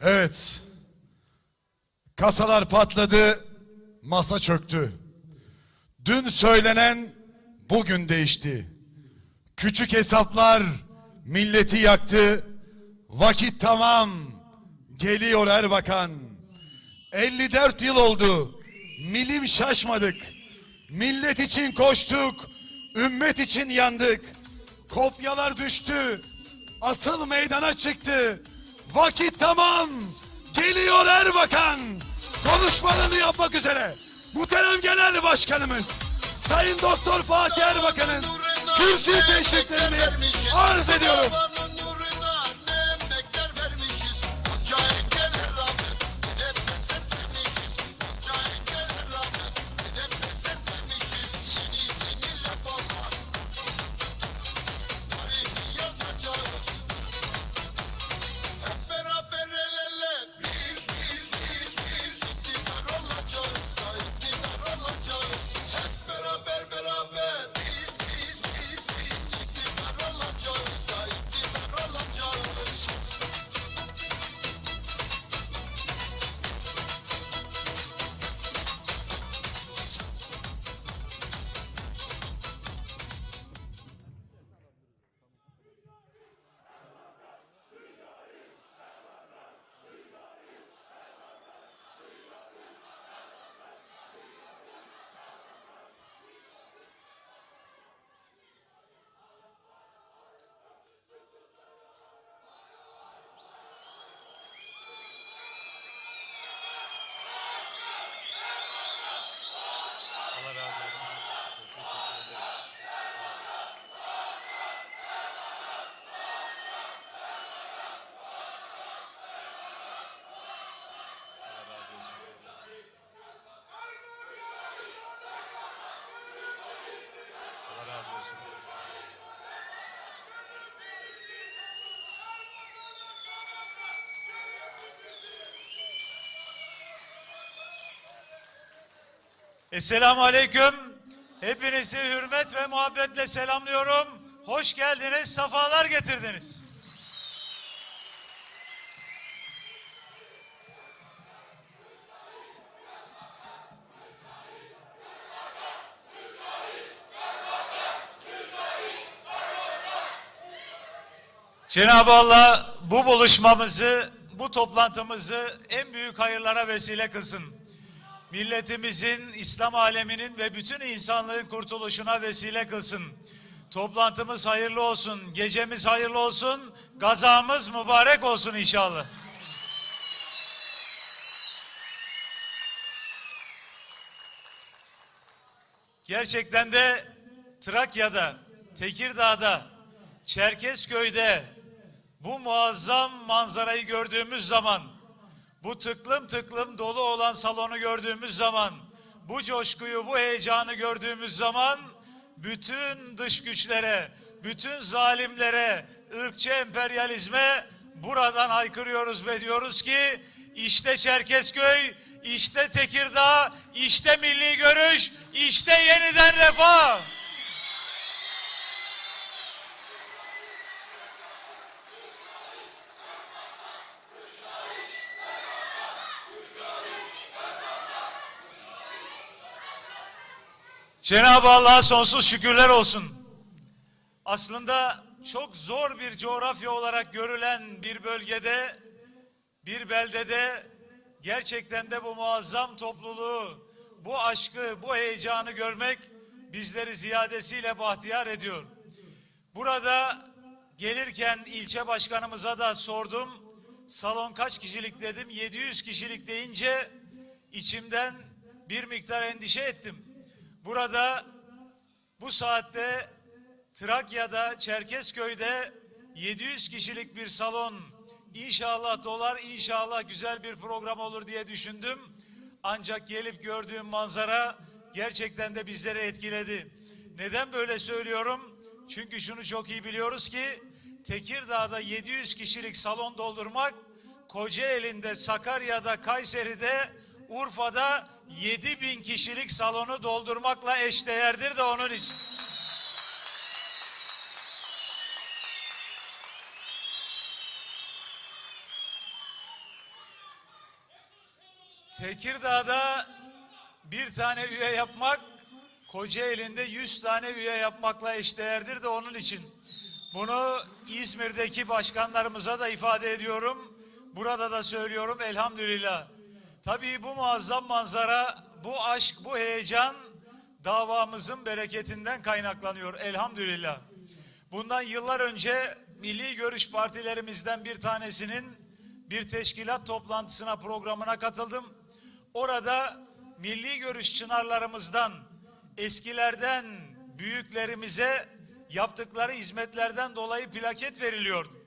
Evet. Kasalar patladı, masa çöktü. Dün söylenen bugün değişti. Küçük hesaplar milleti yaktı. Vakit tamam. Geliyor Erbakan. 54 yıl oldu. Milim şaşmadık. Millet için koştuk. Ümmet için yandık. Kopyalar düştü. Asıl meydana çıktı. Vakit tamam. Geliyor Erbakan. Konuşmalarını yapmak üzere. Muhterem Genel Başkanımız Sayın Doktor Fatih Erbakan'ın kürsü teşriflerini arz ediyorum. Esselamu Aleyküm. Hepinizi hürmet ve muhabbetle selamlıyorum. Hoş geldiniz, safalar getirdiniz. Cenab-ı Allah bu buluşmamızı, bu toplantımızı en büyük hayırlara vesile kılsın. Milletimizin, İslam aleminin ve bütün insanlığın kurtuluşuna vesile kılsın. Toplantımız hayırlı olsun, gecemiz hayırlı olsun, gazamız mübarek olsun inşallah. Gerçekten de Trakya'da, Tekirdağ'da, Çerkezköy'de bu muazzam manzarayı gördüğümüz zaman, bu tıklım tıklım dolu olan salonu gördüğümüz zaman, bu coşkuyu, bu heyecanı gördüğümüz zaman bütün dış güçlere, bütün zalimlere, ırkçı emperyalizme buradan haykırıyoruz ve diyoruz ki işte Çerkezköy, işte Tekirdağ, işte milli görüş, işte yeniden refah. Cenab-ı Allah'a sonsuz şükürler olsun. Aslında çok zor bir coğrafya olarak görülen bir bölgede, bir beldede gerçekten de bu muazzam topluluğu, bu aşkı, bu heyecanı görmek bizleri ziyadesiyle bahtiyar ediyor. Burada gelirken ilçe başkanımıza da sordum. Salon kaç kişilik dedim. 700 kişilik deyince içimden bir miktar endişe ettim. Burada bu saatte Trakya'da, Çerkezköy'de 700 kişilik bir salon inşallah dolar, inşallah güzel bir program olur diye düşündüm. Ancak gelip gördüğüm manzara gerçekten de bizleri etkiledi. Neden böyle söylüyorum? Çünkü şunu çok iyi biliyoruz ki Tekirdağ'da 700 kişilik salon doldurmak, Kocaeli'nde, Sakarya'da, Kayseri'de, Urfa'da 7 bin kişilik salonu doldurmakla eşdeğerdir de onun için. Tekirdağ'da bir tane üye yapmak Kocaeli'nde 100 tane üye yapmakla eşdeğerdir de onun için. Bunu İzmir'deki başkanlarımıza da ifade ediyorum. Burada da söylüyorum elhamdülillah. Tabii bu muazzam manzara, bu aşk, bu heyecan davamızın bereketinden kaynaklanıyor elhamdülillah. Bundan yıllar önce Milli Görüş partilerimizden bir tanesinin bir teşkilat toplantısına programına katıldım. Orada milli görüş çınarlarımızdan, eskilerden büyüklerimize yaptıkları hizmetlerden dolayı plaket veriliyordu.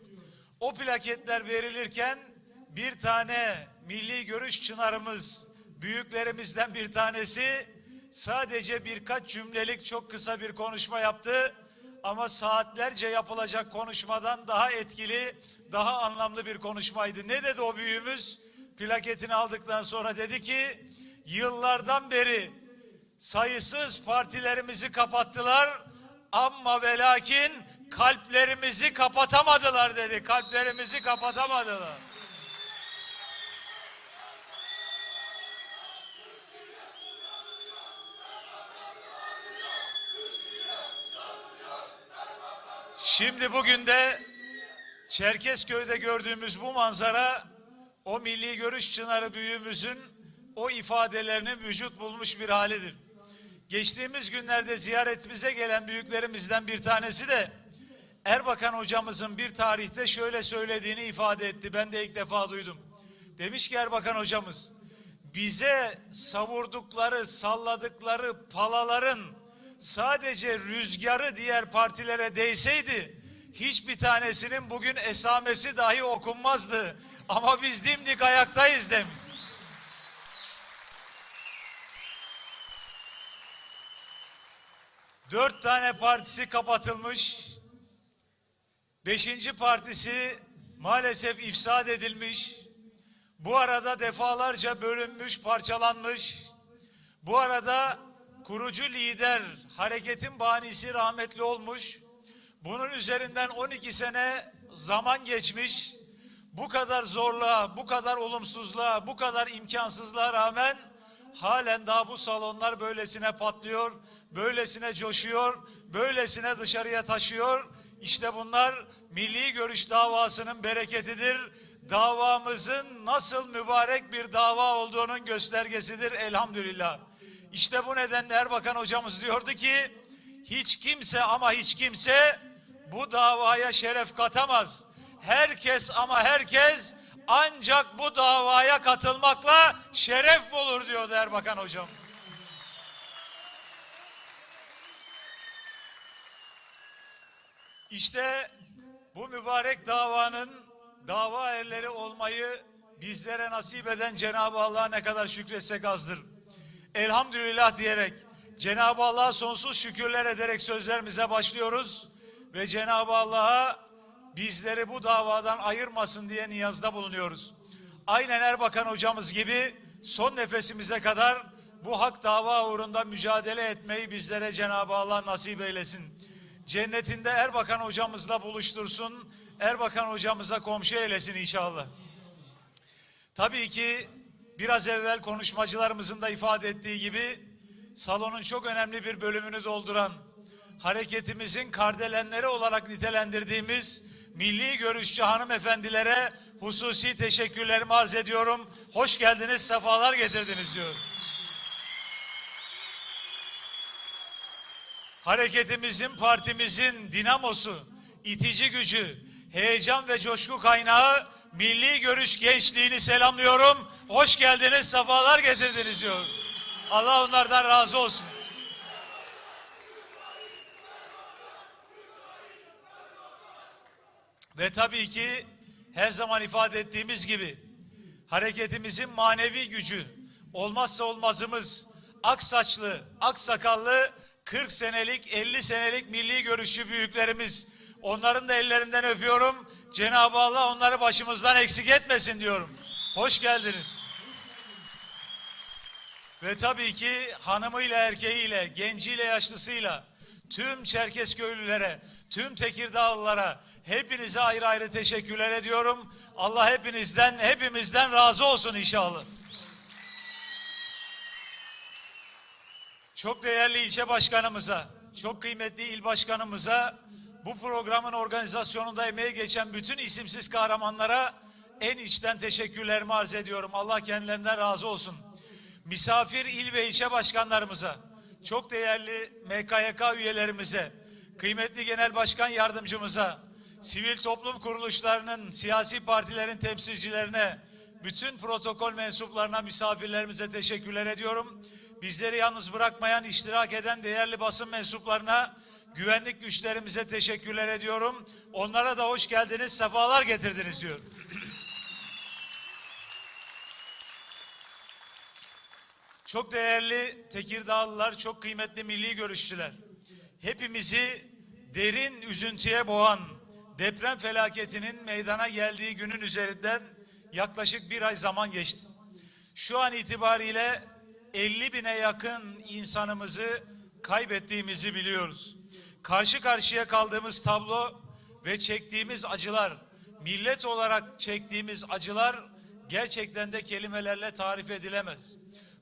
O plaketler verilirken bir tane milli görüş çınarımız, büyüklerimizden bir tanesi sadece birkaç cümlelik çok kısa bir konuşma yaptı. Ama saatlerce yapılacak konuşmadan daha etkili, daha anlamlı bir konuşmaydı. Ne dedi o büyüğümüz? Plaketini aldıktan sonra dedi ki, yıllardan beri sayısız partilerimizi kapattılar ama ve lakin kalplerimizi kapatamadılar dedi. Kalplerimizi kapatamadılar. Şimdi bugün de Çerkezköy'de gördüğümüz bu manzara o milli görüş çınarı büyüğümüzün o ifadelerinin vücut bulmuş bir halidir. Geçtiğimiz günlerde ziyaretimize gelen büyüklerimizden bir tanesi de Erbakan hocamızın bir tarihte şöyle söylediğini ifade etti. Ben de ilk defa duydum. Demiş ki Erbakan hocamız bize savurdukları, salladıkları palaların sadece rüzgarı diğer partilere değseydi hiçbir tanesinin bugün esamesi dahi okunmazdı. Ama biz dimdik ayaktayız demiş. Dört tane partisi kapatılmış. Beşinci partisi maalesef ifsad edilmiş. Bu arada defalarca bölünmüş, parçalanmış. Bu arada kurucu lider hareketin banisi rahmetli olmuş. Bunun üzerinden 12 sene zaman geçmiş. Bu kadar zorluğa, bu kadar olumsuzluğa, bu kadar imkansızlığa rağmen halen daha bu salonlar böylesine patlıyor, böylesine coşuyor, böylesine dışarıya taşıyor. İşte bunlar milli görüş davasının bereketidir. Davamızın nasıl mübarek bir dava olduğunun göstergesidir elhamdülillah. İşte bu nedenle Erbakan hocamız diyordu ki hiç kimse ama hiç kimse bu davaya şeref katamaz. Herkes ama herkes ancak bu davaya katılmakla şeref bulur diyordu Erbakan hocam. İşte bu mübarek davanın dava erleri olmayı bizlere nasip eden Cenab-ı Allah'a ne kadar şükretsek azdır. Elhamdülillah diyerek Cenab-ı Allah'a sonsuz şükürler ederek sözlerimize başlıyoruz ve Cenab-ı Allah'a bizleri bu davadan ayırmasın diye niyazda bulunuyoruz. Aynen Erbakan hocamız gibi son nefesimize kadar bu hak dava uğrunda mücadele etmeyi bizlere Cenab-ı Allah nasip eylesin. Cennetinde Erbakan hocamızla buluştursun. Erbakan hocamıza komşu eylesin inşallah. Tabii ki biraz evvel konuşmacılarımızın da ifade ettiği gibi salonun çok önemli bir bölümünü dolduran hareketimizin kardelenleri olarak nitelendirdiğimiz milli görüşçü hanımefendilere hususi teşekkürlerimi arz ediyorum. Hoş geldiniz, sefalar getirdiniz diyorum. Hareketimizin, partimizin dinamosu, itici gücü, heyecan ve coşku kaynağı milli görüş gençliğini selamlıyorum. Hoş geldiniz, sefalar getirdiniz diyorum. Allah onlardan razı olsun. Ve tabii ki her zaman ifade ettiğimiz gibi hareketimizin manevi gücü olmazsa olmazımız ak saçlı, ak sakallı 40 senelik, 50 senelik milli görüşçü büyüklerimiz. Onların da ellerinden öpüyorum. Cenab-ı Allah onları başımızdan eksik etmesin diyorum. Hoş geldiniz. Ve tabii ki hanımıyla erkeğiyle, genciyle yaşlısıyla tüm Çerkezköylülere, tüm Tekirdağlılara hepinize ayrı ayrı teşekkürler ediyorum. Allah hepinizden, hepimizden razı olsun inşallah. çok değerli ilçe başkanımıza, çok kıymetli il başkanımıza, bu programın organizasyonunda emeği geçen bütün isimsiz kahramanlara en içten teşekkürlerimi arz ediyorum. Allah kendilerinden razı olsun. Misafir il ve ilçe başkanlarımıza, çok değerli MKYK üyelerimize, kıymetli genel başkan yardımcımıza, sivil toplum kuruluşlarının, siyasi partilerin temsilcilerine, bütün protokol mensuplarına, misafirlerimize teşekkürler ediyorum. Bizleri yalnız bırakmayan, iştirak eden değerli basın mensuplarına, güvenlik güçlerimize teşekkürler ediyorum. Onlara da hoş geldiniz, sefalar getirdiniz diyorum. Çok değerli Tekirdağlılar, çok kıymetli milli görüşçüler. Hepimizi derin üzüntüye boğan deprem felaketinin meydana geldiği günün üzerinden yaklaşık bir ay zaman geçti. Şu an itibariyle 50 bine yakın insanımızı kaybettiğimizi biliyoruz. Karşı karşıya kaldığımız tablo ve çektiğimiz acılar, millet olarak çektiğimiz acılar gerçekten de kelimelerle tarif edilemez.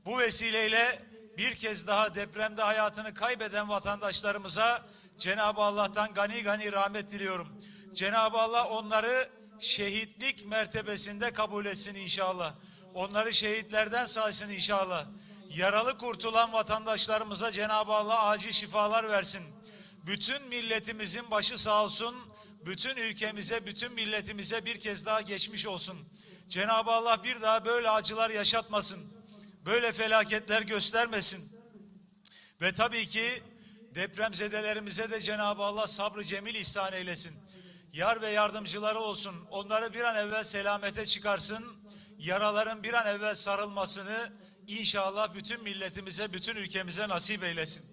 Bu vesileyle bir kez daha depremde hayatını kaybeden vatandaşlarımıza Cenab-ı Allah'tan gani gani rahmet diliyorum. Cenab-ı Allah onları şehitlik mertebesinde kabul etsin inşallah. Onları şehitlerden saysın inşallah. Yaralı kurtulan vatandaşlarımıza Cenab-ı Allah acil şifalar versin. Bütün milletimizin başı sağ olsun. Bütün ülkemize, bütün milletimize bir kez daha geçmiş olsun. Cenab-ı Allah bir daha böyle acılar yaşatmasın böyle felaketler göstermesin. Ve tabii ki depremzedelerimize de Cenab-ı Allah sabrı cemil ihsan eylesin. Yar ve yardımcıları olsun. Onları bir an evvel selamete çıkarsın. Yaraların bir an evvel sarılmasını inşallah bütün milletimize, bütün ülkemize nasip eylesin.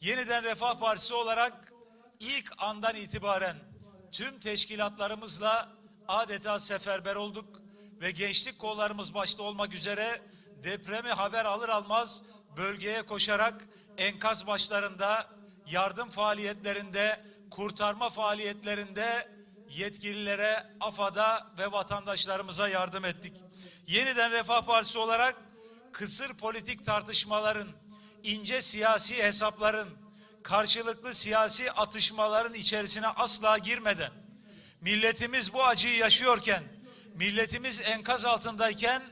Yeniden Refah Partisi olarak ilk andan itibaren tüm teşkilatlarımızla adeta seferber olduk ve gençlik kollarımız başta olmak üzere depremi haber alır almaz bölgeye koşarak enkaz başlarında, yardım faaliyetlerinde, kurtarma faaliyetlerinde yetkililere, AFAD'a ve vatandaşlarımıza yardım ettik. Yeniden Refah Partisi olarak kısır politik tartışmaların, ince siyasi hesapların, karşılıklı siyasi atışmaların içerisine asla girmeden, milletimiz bu acıyı yaşıyorken, milletimiz enkaz altındayken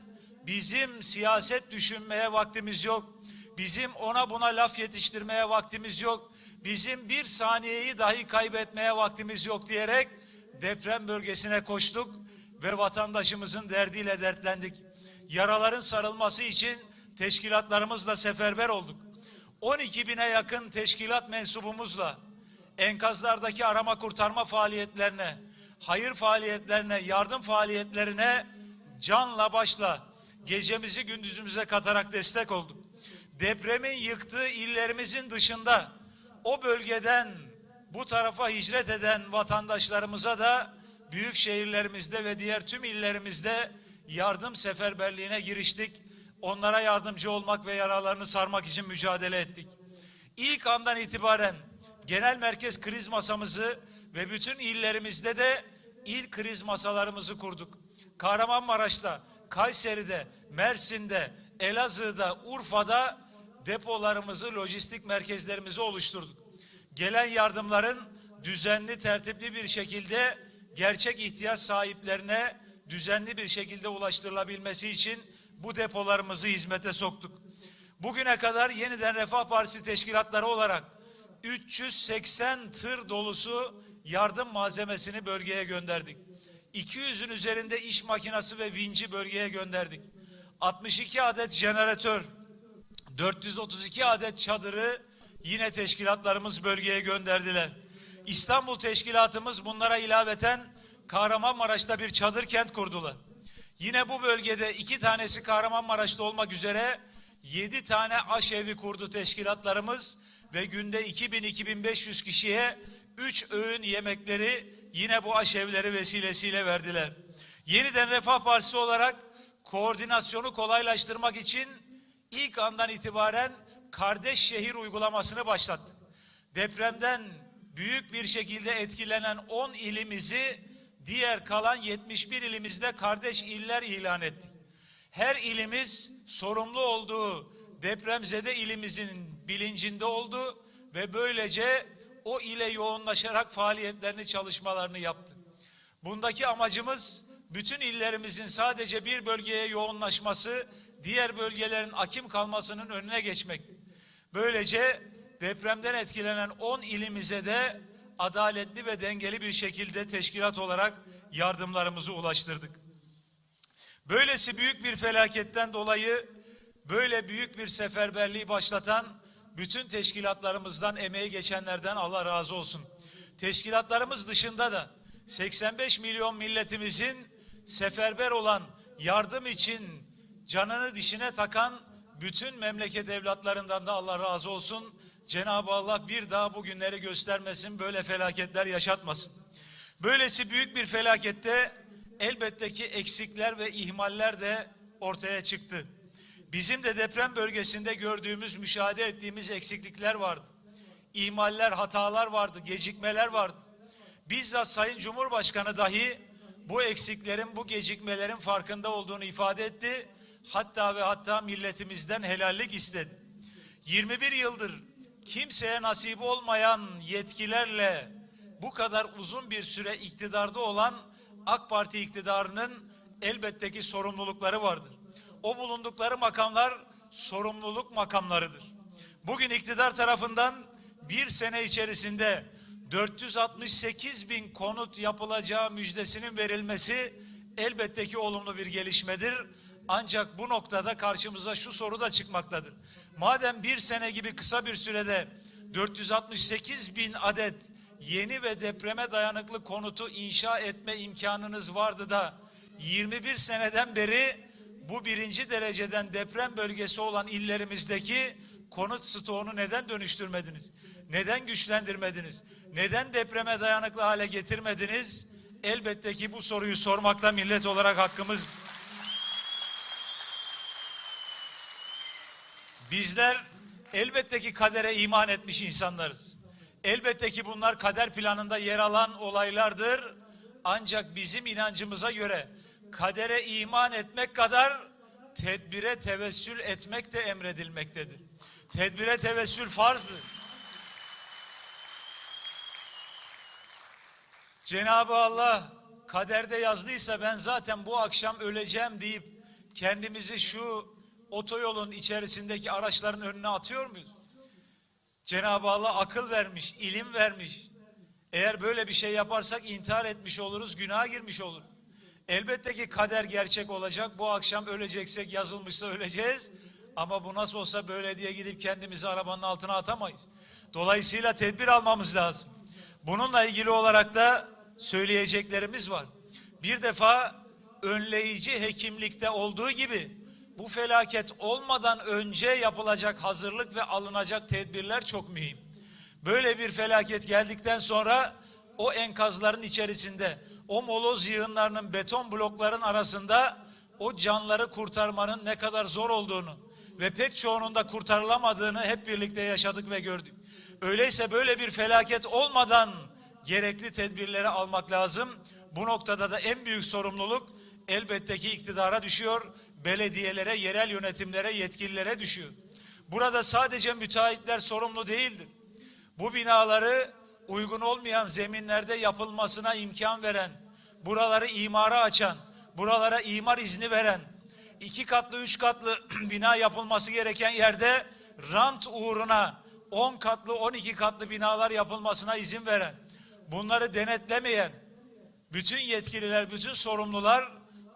bizim siyaset düşünmeye vaktimiz yok. Bizim ona buna laf yetiştirmeye vaktimiz yok. Bizim bir saniyeyi dahi kaybetmeye vaktimiz yok diyerek deprem bölgesine koştuk ve vatandaşımızın derdiyle dertlendik. Yaraların sarılması için teşkilatlarımızla seferber olduk. 12 bine yakın teşkilat mensubumuzla enkazlardaki arama kurtarma faaliyetlerine, hayır faaliyetlerine, yardım faaliyetlerine canla başla gecemizi gündüzümüze katarak destek olduk. Depremin yıktığı illerimizin dışında o bölgeden bu tarafa hicret eden vatandaşlarımıza da büyük şehirlerimizde ve diğer tüm illerimizde yardım seferberliğine giriştik. Onlara yardımcı olmak ve yaralarını sarmak için mücadele ettik. İlk andan itibaren genel merkez kriz masamızı ve bütün illerimizde de il kriz masalarımızı kurduk. Kahramanmaraş'ta, Kayseri'de, Mersin'de, Elazığ'da, Urfa'da depolarımızı, lojistik merkezlerimizi oluşturduk. Gelen yardımların düzenli, tertipli bir şekilde gerçek ihtiyaç sahiplerine düzenli bir şekilde ulaştırılabilmesi için bu depolarımızı hizmete soktuk. Bugüne kadar yeniden Refah Partisi teşkilatları olarak 380 tır dolusu yardım malzemesini bölgeye gönderdik. 200'ün üzerinde iş makinası ve vinci bölgeye gönderdik. 62 adet jeneratör, 432 adet çadırı yine teşkilatlarımız bölgeye gönderdiler. İstanbul teşkilatımız bunlara ilaveten Kahramanmaraş'ta bir çadır kent kurdular. Yine bu bölgede iki tanesi Kahramanmaraş'ta olmak üzere yedi tane aşevi kurdu teşkilatlarımız ve günde 2000-2500 kişiye üç öğün yemekleri yine bu aşevleri vesilesiyle verdiler. Yeniden Refah Partisi olarak koordinasyonu kolaylaştırmak için ilk andan itibaren kardeş şehir uygulamasını başlattık. Depremden büyük bir şekilde etkilenen 10 ilimizi diğer kalan 71 ilimizde kardeş iller ilan ettik. Her ilimiz sorumlu olduğu depremzede ilimizin bilincinde oldu ve böylece o ile yoğunlaşarak faaliyetlerini, çalışmalarını yaptı. Bundaki amacımız bütün illerimizin sadece bir bölgeye yoğunlaşması, diğer bölgelerin akim kalmasının önüne geçmek. Böylece depremden etkilenen 10 ilimize de adaletli ve dengeli bir şekilde teşkilat olarak yardımlarımızı ulaştırdık. Böylesi büyük bir felaketten dolayı böyle büyük bir seferberliği başlatan bütün teşkilatlarımızdan emeği geçenlerden Allah razı olsun. Teşkilatlarımız dışında da 85 milyon milletimizin seferber olan yardım için canını dişine takan bütün memleket evlatlarından da Allah razı olsun. Cenab-ı Allah bir daha bu günleri göstermesin, böyle felaketler yaşatmasın. Böylesi büyük bir felakette elbette ki eksikler ve ihmaller de ortaya çıktı. Bizim de deprem bölgesinde gördüğümüz, müşahede ettiğimiz eksiklikler vardı. İhmaller, hatalar vardı, gecikmeler vardı. Bizzat Sayın Cumhurbaşkanı dahi bu eksiklerin, bu gecikmelerin farkında olduğunu ifade etti. Hatta ve hatta milletimizden helallik istedi. 21 yıldır kimseye nasip olmayan yetkilerle bu kadar uzun bir süre iktidarda olan AK Parti iktidarının elbette ki sorumlulukları vardır. O bulundukları makamlar sorumluluk makamlarıdır. Bugün iktidar tarafından bir sene içerisinde 468 bin konut yapılacağı müjdesinin verilmesi elbette ki olumlu bir gelişmedir. Ancak bu noktada karşımıza şu soru da çıkmaktadır. Madem bir sene gibi kısa bir sürede 468 bin adet yeni ve depreme dayanıklı konutu inşa etme imkanınız vardı da 21 seneden beri bu birinci dereceden deprem bölgesi olan illerimizdeki konut stoğunu neden dönüştürmediniz? Neden güçlendirmediniz? Neden depreme dayanıklı hale getirmediniz? Elbette ki bu soruyu sormakta millet olarak hakkımız. Bizler elbette ki kadere iman etmiş insanlarız. Elbette ki bunlar kader planında yer alan olaylardır. Ancak bizim inancımıza göre kadere iman etmek kadar tedbire tevessül etmek de emredilmektedir. Tedbire tevessül farzdır. Cenab-ı Allah kaderde yazdıysa ben zaten bu akşam öleceğim deyip kendimizi şu otoyolun içerisindeki araçların önüne atıyor muyuz? Cenab-ı Allah akıl vermiş, ilim vermiş. Eğer böyle bir şey yaparsak intihar etmiş oluruz, günaha girmiş olur. Elbette ki kader gerçek olacak. Bu akşam öleceksek yazılmışsa öleceğiz. Ama bu nasıl olsa böyle diye gidip kendimizi arabanın altına atamayız. Dolayısıyla tedbir almamız lazım. Bununla ilgili olarak da söyleyeceklerimiz var. Bir defa önleyici hekimlikte olduğu gibi bu felaket olmadan önce yapılacak hazırlık ve alınacak tedbirler çok mühim. Böyle bir felaket geldikten sonra o enkazların içerisinde, o moloz yığınlarının beton blokların arasında o canları kurtarmanın ne kadar zor olduğunu ve pek çoğunun da kurtarılamadığını hep birlikte yaşadık ve gördük. Öyleyse böyle bir felaket olmadan gerekli tedbirleri almak lazım. Bu noktada da en büyük sorumluluk elbette ki iktidara düşüyor, belediyelere, yerel yönetimlere, yetkililere düşüyor. Burada sadece müteahhitler sorumlu değildir. Bu binaları uygun olmayan zeminlerde yapılmasına imkan veren, buraları imara açan, buralara imar izni veren, iki katlı, üç katlı bina yapılması gereken yerde rant uğruna 10 katlı, 12 katlı binalar yapılmasına izin veren, bunları denetlemeyen bütün yetkililer, bütün sorumlular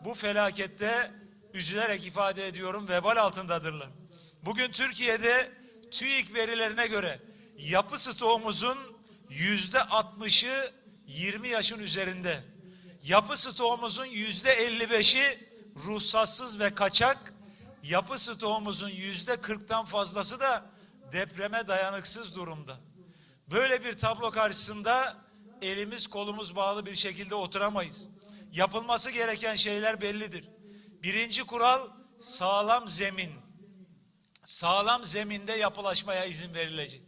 bu felakette üzülerek ifade ediyorum vebal altındadırlar. Bugün Türkiye'de TÜİK verilerine göre yapı stoğumuzun yüzde 60'ı 20 yaşın üzerinde. Yapı stoğumuzun yüzde 55'i ruhsatsız ve kaçak. Yapı stoğumuzun yüzde 40'tan fazlası da depreme dayanıksız durumda. Böyle bir tablo karşısında elimiz kolumuz bağlı bir şekilde oturamayız. Yapılması gereken şeyler bellidir. Birinci kural sağlam zemin. Sağlam zeminde yapılaşmaya izin verilecek.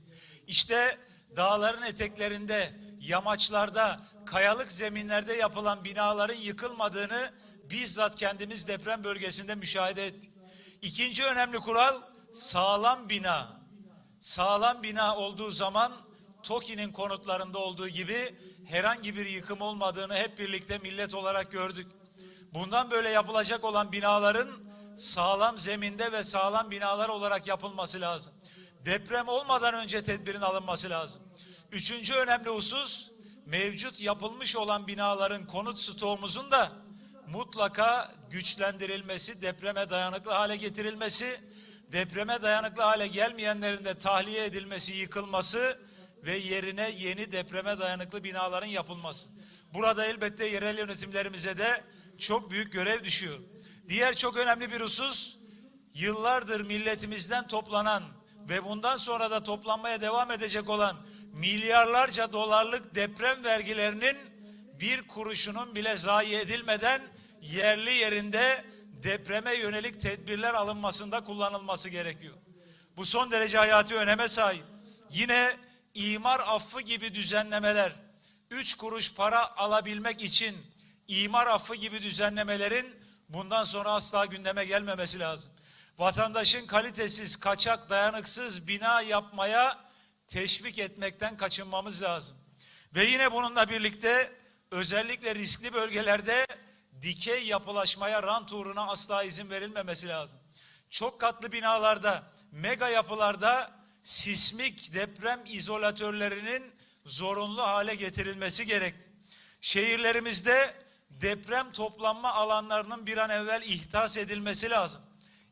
İşte dağların eteklerinde, yamaçlarda, kayalık zeminlerde yapılan binaların yıkılmadığını bizzat kendimiz deprem bölgesinde müşahede ettik. İkinci önemli kural sağlam bina, sağlam bina olduğu zaman TOKİ'nin konutlarında olduğu gibi herhangi bir yıkım olmadığını hep birlikte millet olarak gördük. Bundan böyle yapılacak olan binaların sağlam zeminde ve sağlam binalar olarak yapılması lazım. Deprem olmadan önce tedbirin alınması lazım. Üçüncü önemli husus mevcut yapılmış olan binaların konut stoğumuzun da mutlaka güçlendirilmesi, depreme dayanıklı hale getirilmesi, depreme dayanıklı hale gelmeyenlerin de tahliye edilmesi, yıkılması ve yerine yeni depreme dayanıklı binaların yapılması. Burada elbette yerel yönetimlerimize de çok büyük görev düşüyor. Diğer çok önemli bir husus, yıllardır milletimizden toplanan ve bundan sonra da toplanmaya devam edecek olan milyarlarca dolarlık deprem vergilerinin bir kuruşunun bile zayi edilmeden yerli yerinde depreme yönelik tedbirler alınmasında kullanılması gerekiyor. Bu son derece hayati öneme sahip. Yine imar affı gibi düzenlemeler, üç kuruş para alabilmek için imar affı gibi düzenlemelerin bundan sonra asla gündeme gelmemesi lazım. Vatandaşın kalitesiz, kaçak, dayanıksız bina yapmaya teşvik etmekten kaçınmamız lazım. Ve yine bununla birlikte özellikle riskli bölgelerde dikey yapılaşmaya, rant uğruna asla izin verilmemesi lazım. Çok katlı binalarda, mega yapılarda sismik deprem izolatörlerinin zorunlu hale getirilmesi gerekti. Şehirlerimizde deprem toplanma alanlarının bir an evvel ihtas edilmesi lazım.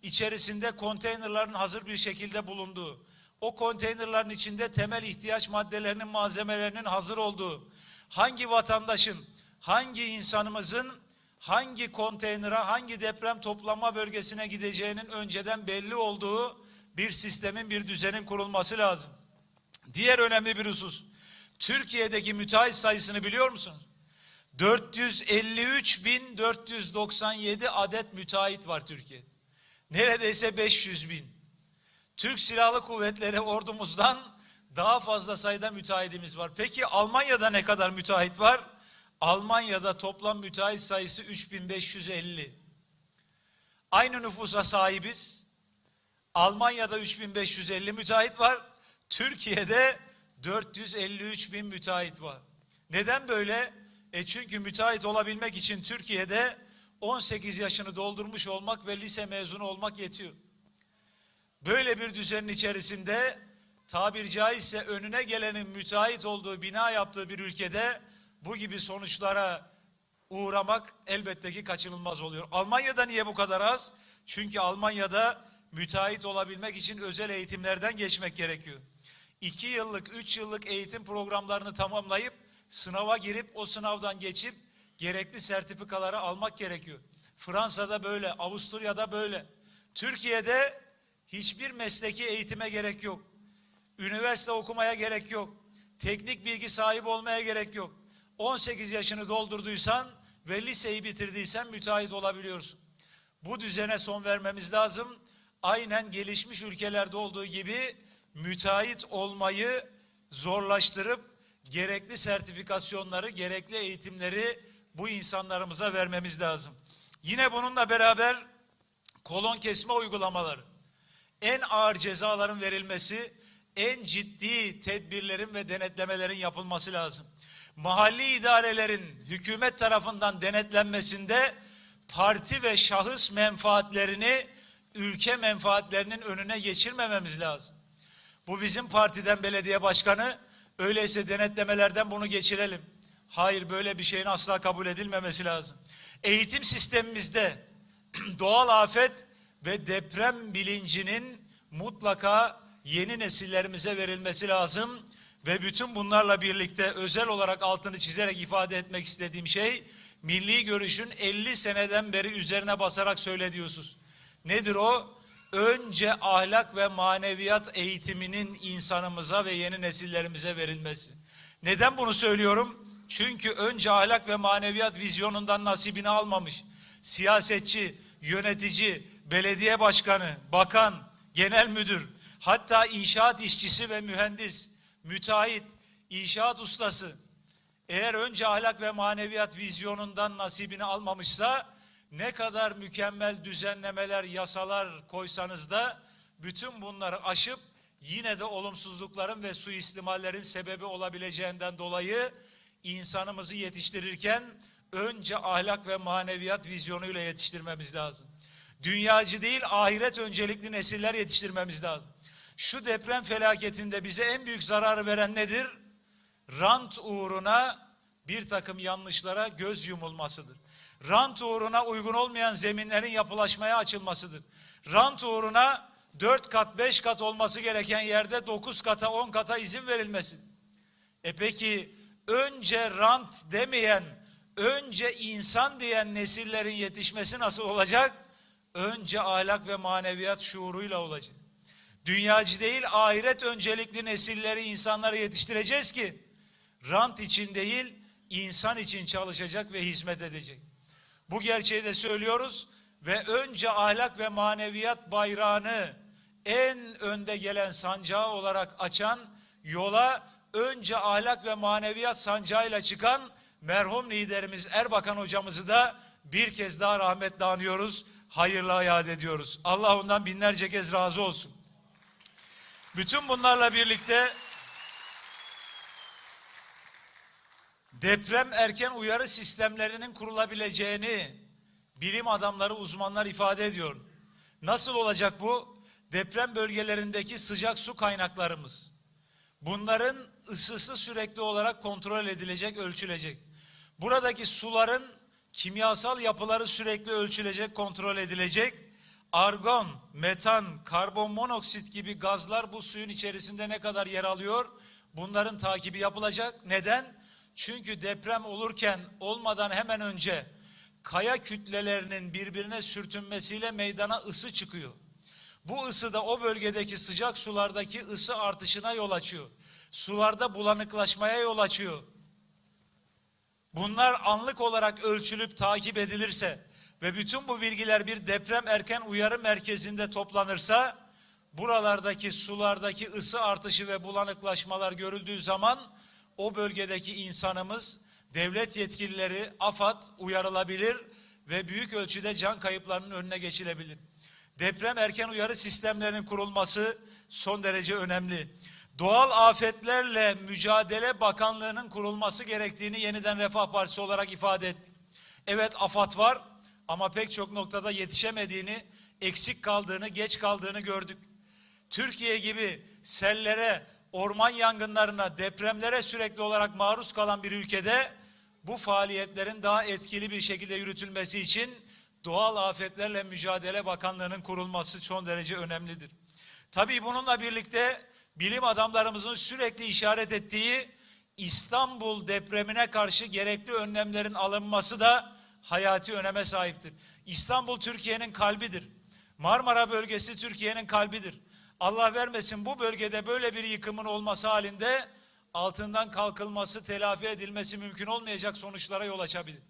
İçerisinde konteynerların hazır bir şekilde bulunduğu, o konteynerların içinde temel ihtiyaç maddelerinin, malzemelerinin hazır olduğu, hangi vatandaşın, hangi insanımızın hangi konteynere, hangi deprem toplanma bölgesine gideceğinin önceden belli olduğu bir sistemin, bir düzenin kurulması lazım. Diğer önemli bir husus, Türkiye'deki müteahhit sayısını biliyor musunuz? 453.497 adet müteahhit var Türkiye'de. Neredeyse 500 bin. Türk Silahlı Kuvvetleri ordumuzdan daha fazla sayıda müteahhidimiz var. Peki Almanya'da ne kadar müteahhit var? Almanya'da toplam müteahhit sayısı 3550. Aynı nüfusa sahibiz. Almanya'da 3550 müteahhit var. Türkiye'de 453 bin müteahhit var. Neden böyle? E çünkü müteahhit olabilmek için Türkiye'de 18 yaşını doldurmuş olmak ve lise mezunu olmak yetiyor. Böyle bir düzenin içerisinde tabir caizse önüne gelenin müteahhit olduğu bina yaptığı bir ülkede bu gibi sonuçlara uğramak elbette ki kaçınılmaz oluyor. Almanya'da niye bu kadar az? Çünkü Almanya'da müteahhit olabilmek için özel eğitimlerden geçmek gerekiyor. İki yıllık, üç yıllık eğitim programlarını tamamlayıp sınava girip o sınavdan geçip gerekli sertifikaları almak gerekiyor. Fransa'da böyle, Avusturya'da böyle. Türkiye'de hiçbir mesleki eğitime gerek yok. Üniversite okumaya gerek yok. Teknik bilgi sahibi olmaya gerek yok. 18 yaşını doldurduysan ve liseyi bitirdiysen müteahhit olabiliyorsun. Bu düzene son vermemiz lazım. Aynen gelişmiş ülkelerde olduğu gibi müteahhit olmayı zorlaştırıp gerekli sertifikasyonları, gerekli eğitimleri bu insanlarımıza vermemiz lazım. Yine bununla beraber kolon kesme uygulamaları, en ağır cezaların verilmesi, en ciddi tedbirlerin ve denetlemelerin yapılması lazım. Mahalli idarelerin hükümet tarafından denetlenmesinde parti ve şahıs menfaatlerini ülke menfaatlerinin önüne geçirmememiz lazım. Bu bizim partiden belediye başkanı, öyleyse denetlemelerden bunu geçirelim. Hayır böyle bir şeyin asla kabul edilmemesi lazım. Eğitim sistemimizde doğal afet ve deprem bilincinin mutlaka yeni nesillerimize verilmesi lazım. Ve bütün bunlarla birlikte özel olarak altını çizerek ifade etmek istediğim şey milli görüşün 50 seneden beri üzerine basarak söylediyorsunuz. Nedir o? Önce ahlak ve maneviyat eğitiminin insanımıza ve yeni nesillerimize verilmesi. Neden bunu söylüyorum? Çünkü önce ahlak ve maneviyat vizyonundan nasibini almamış. Siyasetçi, yönetici, belediye başkanı, bakan, genel müdür, hatta inşaat işçisi ve mühendis, müteahhit, inşaat ustası eğer önce ahlak ve maneviyat vizyonundan nasibini almamışsa ne kadar mükemmel düzenlemeler, yasalar koysanız da bütün bunları aşıp yine de olumsuzlukların ve suistimallerin sebebi olabileceğinden dolayı insanımızı yetiştirirken önce ahlak ve maneviyat vizyonuyla yetiştirmemiz lazım. Dünyacı değil ahiret öncelikli nesiller yetiştirmemiz lazım. Şu deprem felaketinde bize en büyük zararı veren nedir? Rant uğruna bir takım yanlışlara göz yumulmasıdır. Rant uğruna uygun olmayan zeminlerin yapılaşmaya açılmasıdır. Rant uğruna 4 kat 5 kat olması gereken yerde 9 kata 10 kata izin verilmesi. E peki önce rant demeyen, önce insan diyen nesillerin yetişmesi nasıl olacak? Önce ahlak ve maneviyat şuuruyla olacak. Dünyacı değil ahiret öncelikli nesilleri insanları yetiştireceğiz ki rant için değil insan için çalışacak ve hizmet edecek. Bu gerçeği de söylüyoruz ve önce ahlak ve maneviyat bayrağını en önde gelen sancağı olarak açan yola önce ahlak ve maneviyat sancağıyla çıkan merhum liderimiz Erbakan hocamızı da bir kez daha rahmetle anıyoruz. Hayırla yad ediyoruz. Allah ondan binlerce kez razı olsun. Bütün bunlarla birlikte deprem erken uyarı sistemlerinin kurulabileceğini bilim adamları, uzmanlar ifade ediyor. Nasıl olacak bu? Deprem bölgelerindeki sıcak su kaynaklarımız. Bunların ısısı sürekli olarak kontrol edilecek, ölçülecek. Buradaki suların kimyasal yapıları sürekli ölçülecek, kontrol edilecek. Argon, metan, karbon monoksit gibi gazlar bu suyun içerisinde ne kadar yer alıyor? Bunların takibi yapılacak. Neden? Çünkü deprem olurken olmadan hemen önce kaya kütlelerinin birbirine sürtünmesiyle meydana ısı çıkıyor. Bu ısı da o bölgedeki sıcak sulardaki ısı artışına yol açıyor. Sularda bulanıklaşmaya yol açıyor. Bunlar anlık olarak ölçülüp takip edilirse ve bütün bu bilgiler bir deprem erken uyarı merkezinde toplanırsa buralardaki sulardaki ısı artışı ve bulanıklaşmalar görüldüğü zaman o bölgedeki insanımız, devlet yetkilileri, AFAD uyarılabilir ve büyük ölçüde can kayıplarının önüne geçilebilir. Deprem erken uyarı sistemlerinin kurulması son derece önemli. Doğal afetlerle mücadele bakanlığının kurulması gerektiğini yeniden Refah Partisi olarak ifade ettik. Evet AFAD var ama pek çok noktada yetişemediğini, eksik kaldığını, geç kaldığını gördük. Türkiye gibi sellere, orman yangınlarına, depremlere sürekli olarak maruz kalan bir ülkede bu faaliyetlerin daha etkili bir şekilde yürütülmesi için Doğal Afetlerle Mücadele Bakanlığı'nın kurulması son derece önemlidir. Tabii bununla birlikte bilim adamlarımızın sürekli işaret ettiği İstanbul depremine karşı gerekli önlemlerin alınması da hayati öneme sahiptir. İstanbul Türkiye'nin kalbidir. Marmara bölgesi Türkiye'nin kalbidir. Allah vermesin bu bölgede böyle bir yıkımın olması halinde altından kalkılması, telafi edilmesi mümkün olmayacak sonuçlara yol açabilir.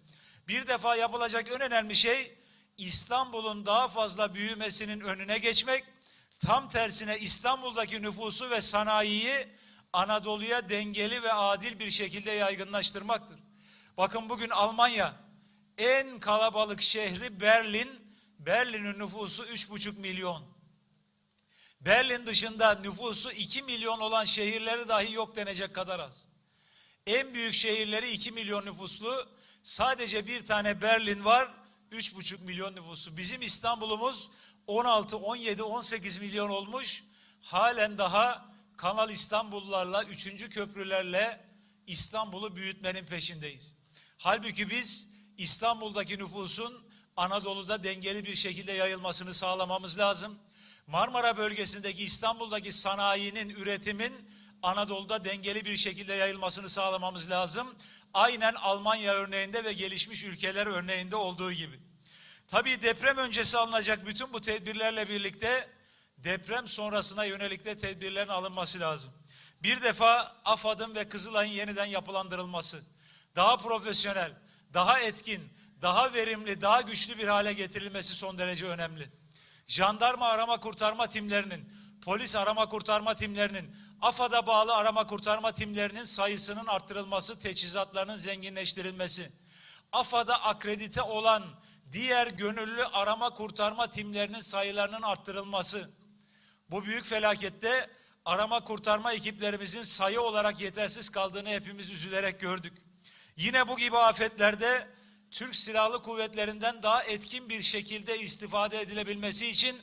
Bir defa yapılacak en önemli şey İstanbul'un daha fazla büyümesinin önüne geçmek, tam tersine İstanbul'daki nüfusu ve sanayiyi Anadolu'ya dengeli ve adil bir şekilde yaygınlaştırmaktır. Bakın bugün Almanya en kalabalık şehri Berlin, Berlin'in nüfusu 3,5 milyon. Berlin dışında nüfusu 2 milyon olan şehirleri dahi yok denecek kadar az. En büyük şehirleri 2 milyon nüfuslu. Sadece bir tane Berlin var. 3,5 milyon nüfusu. Bizim İstanbul'umuz 16, 17, 18 milyon olmuş. Halen daha Kanal İstanbullularla, 3. köprülerle İstanbul'u büyütmenin peşindeyiz. Halbuki biz İstanbul'daki nüfusun Anadolu'da dengeli bir şekilde yayılmasını sağlamamız lazım. Marmara bölgesindeki İstanbul'daki sanayinin, üretimin Anadolu'da dengeli bir şekilde yayılmasını sağlamamız lazım. Aynen Almanya örneğinde ve gelişmiş ülkeler örneğinde olduğu gibi. Tabii deprem öncesi alınacak bütün bu tedbirlerle birlikte deprem sonrasına yönelik de tedbirlerin alınması lazım. Bir defa AFAD'ın ve Kızılay'ın yeniden yapılandırılması, daha profesyonel, daha etkin, daha verimli, daha güçlü bir hale getirilmesi son derece önemli jandarma arama kurtarma timlerinin, polis arama kurtarma timlerinin, AFAD'a bağlı arama kurtarma timlerinin sayısının arttırılması, teçhizatlarının zenginleştirilmesi, AFAD'a akredite olan diğer gönüllü arama kurtarma timlerinin sayılarının arttırılması, Bu büyük felakette arama kurtarma ekiplerimizin sayı olarak yetersiz kaldığını hepimiz üzülerek gördük. Yine bu gibi afetlerde Türk Silahlı Kuvvetlerinden daha etkin bir şekilde istifade edilebilmesi için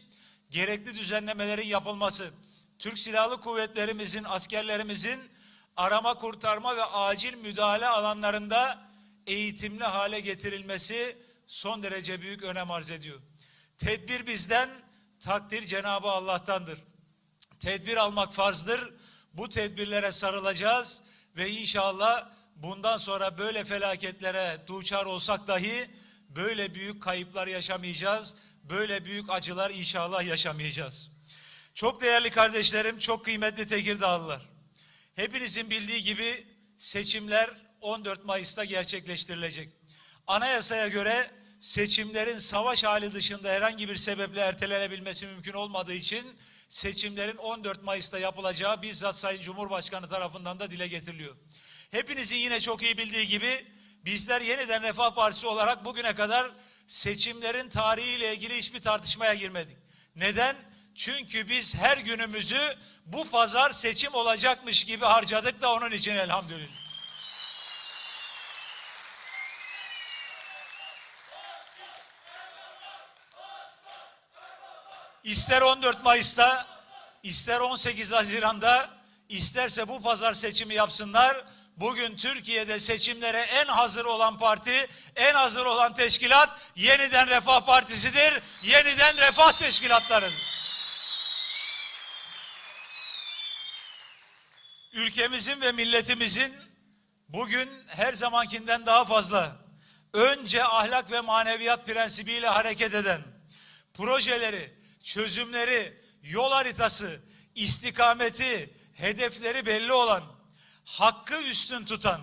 gerekli düzenlemelerin yapılması, Türk Silahlı Kuvvetlerimizin, askerlerimizin arama kurtarma ve acil müdahale alanlarında eğitimli hale getirilmesi son derece büyük önem arz ediyor. Tedbir bizden, takdir Cenabı Allah'tandır. Tedbir almak farzdır. Bu tedbirlere sarılacağız ve inşallah bundan sonra böyle felaketlere duçar olsak dahi böyle büyük kayıplar yaşamayacağız. Böyle büyük acılar inşallah yaşamayacağız. Çok değerli kardeşlerim, çok kıymetli Tekirdağlılar. Hepinizin bildiği gibi seçimler 14 Mayıs'ta gerçekleştirilecek. Anayasaya göre seçimlerin savaş hali dışında herhangi bir sebeple ertelenebilmesi mümkün olmadığı için seçimlerin 14 Mayıs'ta yapılacağı bizzat Sayın Cumhurbaşkanı tarafından da dile getiriliyor. Hepinizin yine çok iyi bildiği gibi bizler yeniden Refah Partisi olarak bugüne kadar seçimlerin tarihiyle ilgili hiçbir tartışmaya girmedik. Neden? Çünkü biz her günümüzü bu pazar seçim olacakmış gibi harcadık da onun için elhamdülillah. İster 14 Mayıs'ta, ister 18 Haziran'da, isterse bu pazar seçimi yapsınlar. Bugün Türkiye'de seçimlere en hazır olan parti, en hazır olan teşkilat yeniden Refah Partisi'dir. Yeniden Refah Teşkilatlarıdır. Ülkemizin ve milletimizin bugün her zamankinden daha fazla önce ahlak ve maneviyat prensibiyle hareket eden projeleri, çözümleri, yol haritası, istikameti, hedefleri belli olan, hakkı üstün tutan,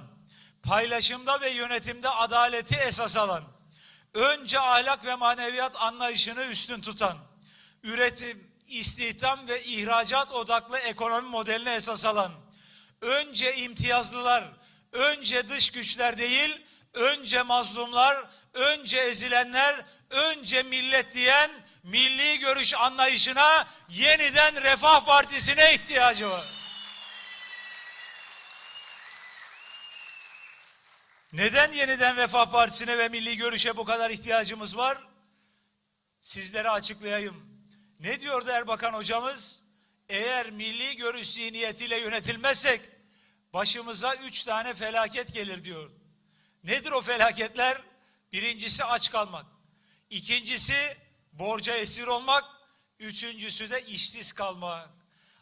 paylaşımda ve yönetimde adaleti esas alan, önce ahlak ve maneviyat anlayışını üstün tutan, üretim, istihdam ve ihracat odaklı ekonomi modeline esas alan, önce imtiyazlılar, önce dış güçler değil, önce mazlumlar, önce ezilenler, önce millet diyen milli görüş anlayışına yeniden Refah Partisi'ne ihtiyacı var. Neden yeniden Refah Partisi'ne ve milli görüşe bu kadar ihtiyacımız var? Sizlere açıklayayım. Ne diyordu Erbakan hocamız? Eğer milli görüş zihniyetiyle yönetilmezsek başımıza üç tane felaket gelir diyor. Nedir o felaketler? Birincisi aç kalmak. İkincisi borca esir olmak. Üçüncüsü de işsiz kalmak.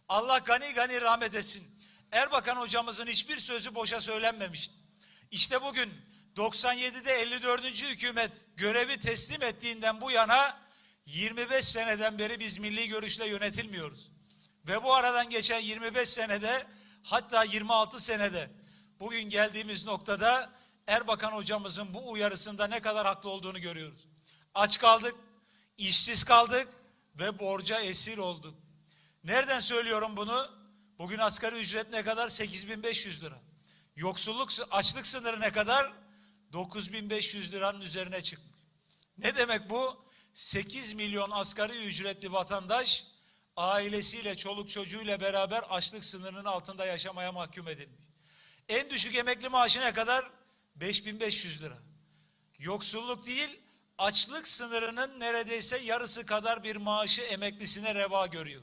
Allah gani gani rahmet etsin. Erbakan hocamızın hiçbir sözü boşa söylenmemişti. İşte bugün 97'de 54. hükümet görevi teslim ettiğinden bu yana 25 seneden beri biz milli görüşle yönetilmiyoruz. Ve bu aradan geçen 25 senede hatta 26 senede bugün geldiğimiz noktada Erbakan hocamızın bu uyarısında ne kadar haklı olduğunu görüyoruz. Aç kaldık, işsiz kaldık ve borca esir olduk. Nereden söylüyorum bunu? Bugün asgari ücret ne kadar? 8500 lira. Yoksulluk, açlık sınırı ne kadar? 9500 liranın üzerine çıkmış. Ne demek bu? 8 milyon asgari ücretli vatandaş ailesiyle, çoluk çocuğuyla beraber açlık sınırının altında yaşamaya mahkum edilmiş. En düşük emekli maaşı ne kadar? 5500 lira. Yoksulluk değil, açlık sınırının neredeyse yarısı kadar bir maaşı emeklisine reva görüyor.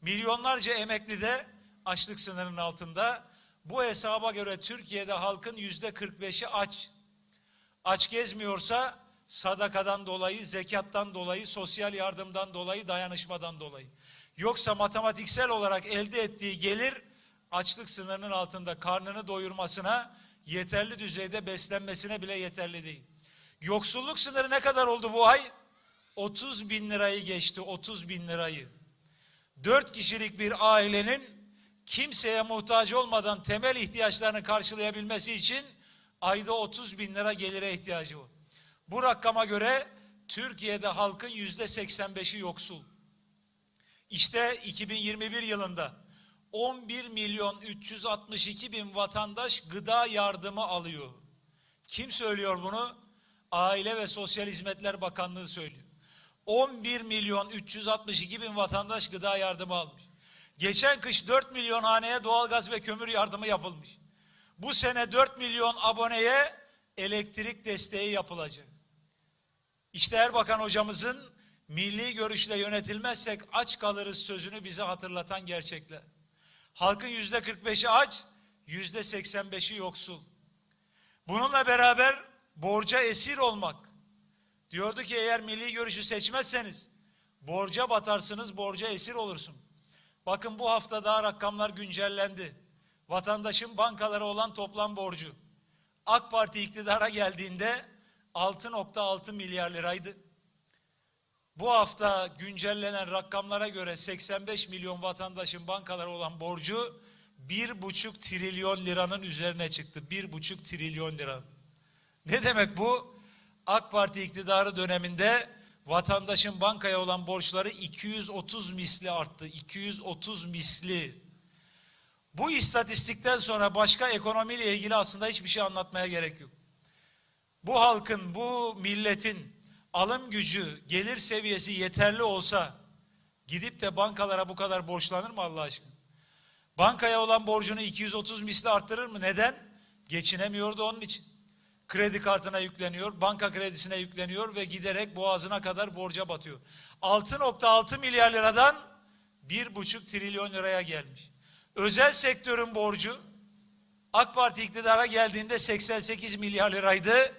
Milyonlarca emekli de açlık sınırının altında. Bu hesaba göre Türkiye'de halkın yüzde 45'i aç. Aç gezmiyorsa sadakadan dolayı, zekattan dolayı, sosyal yardımdan dolayı, dayanışmadan dolayı. Yoksa matematiksel olarak elde ettiği gelir açlık sınırının altında karnını doyurmasına, yeterli düzeyde beslenmesine bile yeterli değil. Yoksulluk sınırı ne kadar oldu bu ay? 30 bin lirayı geçti, 30 bin lirayı. Dört kişilik bir ailenin kimseye muhtaç olmadan temel ihtiyaçlarını karşılayabilmesi için ayda 30 bin lira gelire ihtiyacı var. Bu rakama göre Türkiye'de halkın yüzde 85'i yoksul. İşte 2021 yılında 11 milyon 362 bin vatandaş gıda yardımı alıyor. Kim söylüyor bunu? Aile ve Sosyal Hizmetler Bakanlığı söylüyor. 11 milyon 362 bin vatandaş gıda yardımı almış. Geçen kış 4 milyon haneye doğalgaz ve kömür yardımı yapılmış. Bu sene 4 milyon aboneye elektrik desteği yapılacak. İşte Erbakan hocamızın milli görüşle yönetilmezsek aç kalırız sözünü bize hatırlatan gerçekler. Halkın yüzde 45'i aç, yüzde 85'i yoksul. Bununla beraber borca esir olmak. Diyordu ki eğer milli görüşü seçmezseniz borca batarsınız, borca esir olursun. Bakın bu hafta daha rakamlar güncellendi. Vatandaşın bankalara olan toplam borcu. AK Parti iktidara geldiğinde 6.6 milyar liraydı. Bu hafta güncellenen rakamlara göre 85 milyon vatandaşın bankalara olan borcu 1,5 trilyon liranın üzerine çıktı. 1,5 trilyon lira. Ne demek bu? AK Parti iktidarı döneminde vatandaşın bankaya olan borçları 230 misli arttı. 230 misli. Bu istatistikten sonra başka ekonomiyle ilgili aslında hiçbir şey anlatmaya gerek yok. Bu halkın, bu milletin alım gücü, gelir seviyesi yeterli olsa gidip de bankalara bu kadar borçlanır mı Allah aşkına? Bankaya olan borcunu 230 misli arttırır mı? Neden? Geçinemiyordu onun için. Kredi kartına yükleniyor, banka kredisine yükleniyor ve giderek boğazına kadar borca batıyor. 6.6 milyar liradan 1,5 trilyon liraya gelmiş. Özel sektörün borcu AK Parti iktidara geldiğinde 88 milyar liraydı.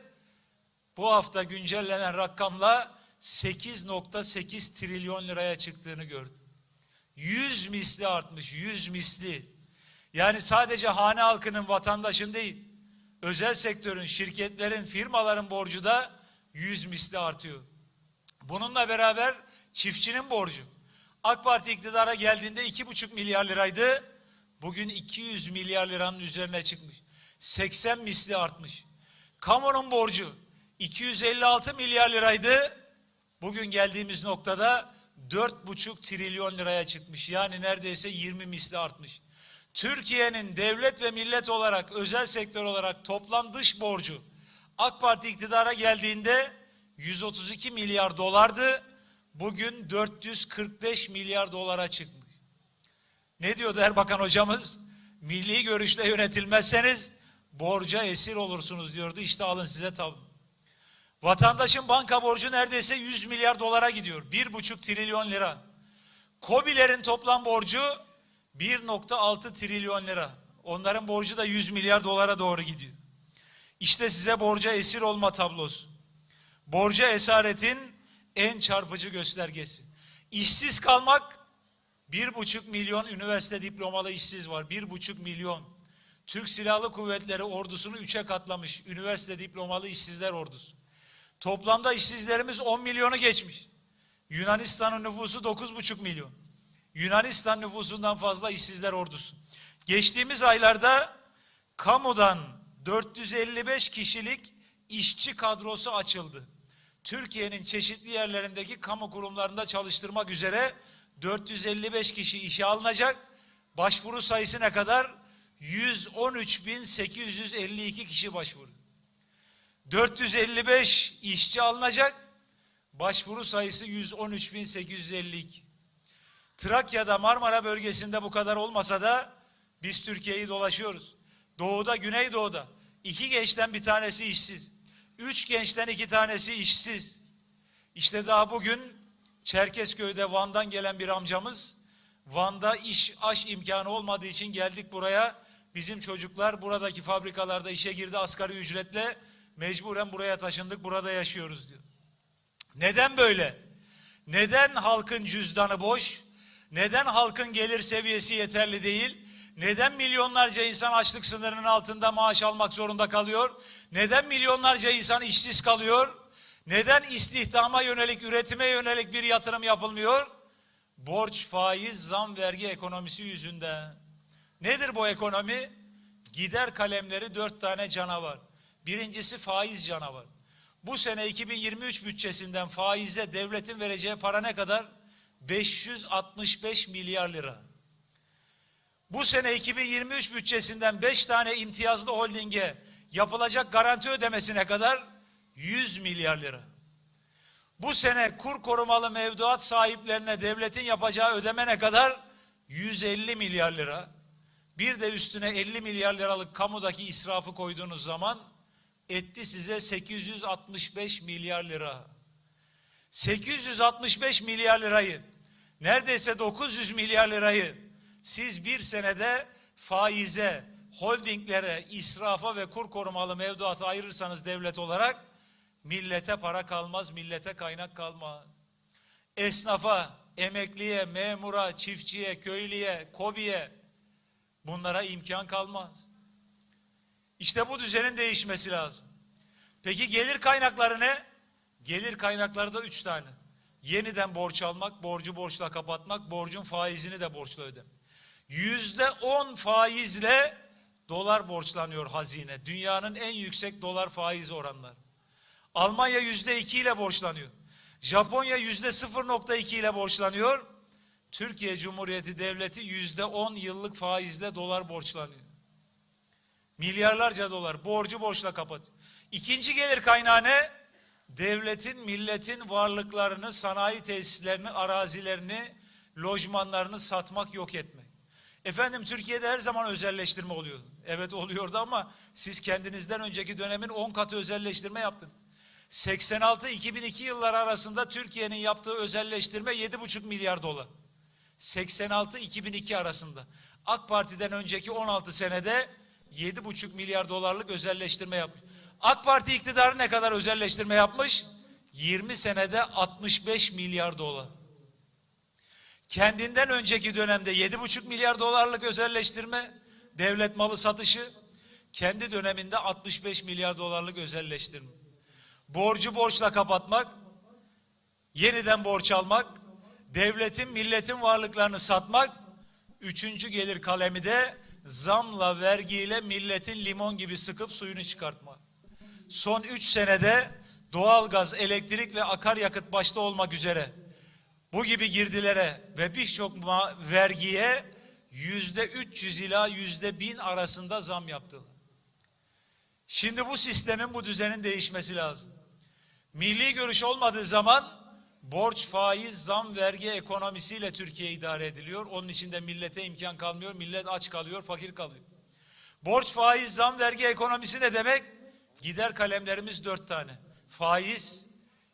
Bu hafta güncellenen rakamla 8.8 trilyon liraya çıktığını gördüm. 100 misli artmış, 100 misli. Yani sadece hane halkının, vatandaşın değil, özel sektörün, şirketlerin, firmaların borcu da 100 misli artıyor. Bununla beraber çiftçinin borcu. AK Parti iktidara geldiğinde 2,5 milyar liraydı. Bugün 200 milyar liranın üzerine çıkmış. 80 misli artmış. Kamunun borcu 256 milyar liraydı. Bugün geldiğimiz noktada 4,5 trilyon liraya çıkmış. Yani neredeyse 20 misli artmış. Türkiye'nin devlet ve millet olarak, özel sektör olarak toplam dış borcu AK Parti iktidara geldiğinde 132 milyar dolardı. Bugün 445 milyar dolara çıkmış. Ne diyordu Erbakan hocamız? Milli görüşle yönetilmezseniz borca esir olursunuz diyordu. İşte alın size tabi. Vatandaşın banka borcu neredeyse 100 milyar dolara gidiyor. 1,5 trilyon lira. Kobilerin toplam borcu 1.6 trilyon lira. Onların borcu da 100 milyar dolara doğru gidiyor. İşte size borca esir olma tablosu. Borca esaretin en çarpıcı göstergesi. İşsiz kalmak bir buçuk milyon üniversite diplomalı işsiz var. Bir buçuk milyon. Türk Silahlı Kuvvetleri ordusunu üçe katlamış. Üniversite diplomalı işsizler ordusu. Toplamda işsizlerimiz 10 milyonu geçmiş. Yunanistan'ın nüfusu 9,5 milyon. Yunanistan nüfusundan fazla işsizler ordusu. Geçtiğimiz aylarda kamudan 455 kişilik işçi kadrosu açıldı. Türkiye'nin çeşitli yerlerindeki kamu kurumlarında çalıştırmak üzere 455 kişi işe alınacak. Başvuru sayısı ne kadar? 113.852 kişi başvuru. 455 işçi alınacak. Başvuru sayısı 113.852. Trakya'da Marmara bölgesinde bu kadar olmasa da biz Türkiye'yi dolaşıyoruz. Doğuda, Güneydoğu'da iki gençten bir tanesi işsiz. Üç gençten iki tanesi işsiz. İşte daha bugün Çerkezköy'de Van'dan gelen bir amcamız Van'da iş aş imkanı olmadığı için geldik buraya. Bizim çocuklar buradaki fabrikalarda işe girdi asgari ücretle. Mecburen buraya taşındık burada yaşıyoruz diyor. Neden böyle? Neden halkın cüzdanı boş? Neden halkın gelir seviyesi yeterli değil? Neden milyonlarca insan açlık sınırının altında maaş almak zorunda kalıyor? Neden milyonlarca insan işsiz kalıyor? Neden istihdama yönelik, üretime yönelik bir yatırım yapılmıyor? Borç, faiz, zam, vergi ekonomisi yüzünden. Nedir bu ekonomi? Gider kalemleri dört tane canavar. Birincisi faiz canavar. Bu sene 2023 bütçesinden faize devletin vereceği para ne kadar? 565 milyar lira. Bu sene 2023 bütçesinden 5 tane imtiyazlı holdinge yapılacak garanti ödemesine kadar 100 milyar lira. Bu sene kur korumalı mevduat sahiplerine devletin yapacağı ödeme ne kadar? 150 milyar lira. Bir de üstüne 50 milyar liralık kamudaki israfı koyduğunuz zaman etti size 865 milyar lira. 865 milyar lirayı, neredeyse 900 milyar lirayı siz bir senede faize, holdinglere, israfa ve kur korumalı mevduata ayırırsanız devlet olarak millete para kalmaz, millete kaynak kalmaz. Esnafa, emekliye, memura, çiftçiye, köylüye, kobiye bunlara imkan kalmaz. İşte bu düzenin değişmesi lazım. Peki gelir kaynakları ne? Gelir kaynakları da üç tane. Yeniden borç almak, borcu borçla kapatmak, borcun faizini de borçla ödemek. Yüzde on faizle dolar borçlanıyor hazine. Dünyanın en yüksek dolar faiz oranları. Almanya yüzde iki ile borçlanıyor. Japonya yüzde 0.2 ile borçlanıyor. Türkiye Cumhuriyeti Devleti yüzde on yıllık faizle dolar borçlanıyor. Milyarlarca dolar borcu borçla kapatıyor. İkinci gelir kaynağı ne? Devletin, milletin varlıklarını, sanayi tesislerini, arazilerini, lojmanlarını satmak, yok etmek. Efendim Türkiye'de her zaman özelleştirme oluyordu. Evet oluyordu ama siz kendinizden önceki dönemin 10 katı özelleştirme yaptınız. 86-2002 yılları arasında Türkiye'nin yaptığı özelleştirme 7,5 milyar dolar. 86-2002 arasında. AK Parti'den önceki 16 senede 7,5 milyar dolarlık özelleştirme yapmış. AK Parti iktidarı ne kadar özelleştirme yapmış? 20 senede 65 milyar dolar. Kendinden önceki dönemde 7,5 milyar dolarlık özelleştirme, devlet malı satışı, kendi döneminde 65 milyar dolarlık özelleştirme. Borcu borçla kapatmak, yeniden borç almak, devletin, milletin varlıklarını satmak, üçüncü gelir kalemi de zamla, vergiyle milletin limon gibi sıkıp suyunu çıkartmak. Son üç senede doğalgaz, elektrik ve akaryakıt başta olmak üzere bu gibi girdilere ve birçok vergiye yüzde 300 ila yüzde 1000 arasında zam yaptılar. Şimdi bu sistemin, bu düzenin değişmesi lazım. Milli görüş olmadığı zaman borç, faiz, zam, vergi ekonomisiyle Türkiye idare ediliyor. Onun için de millete imkan kalmıyor. Millet aç kalıyor, fakir kalıyor. Borç, faiz, zam, vergi ekonomisi ne demek? Gider kalemlerimiz dört tane. Faiz,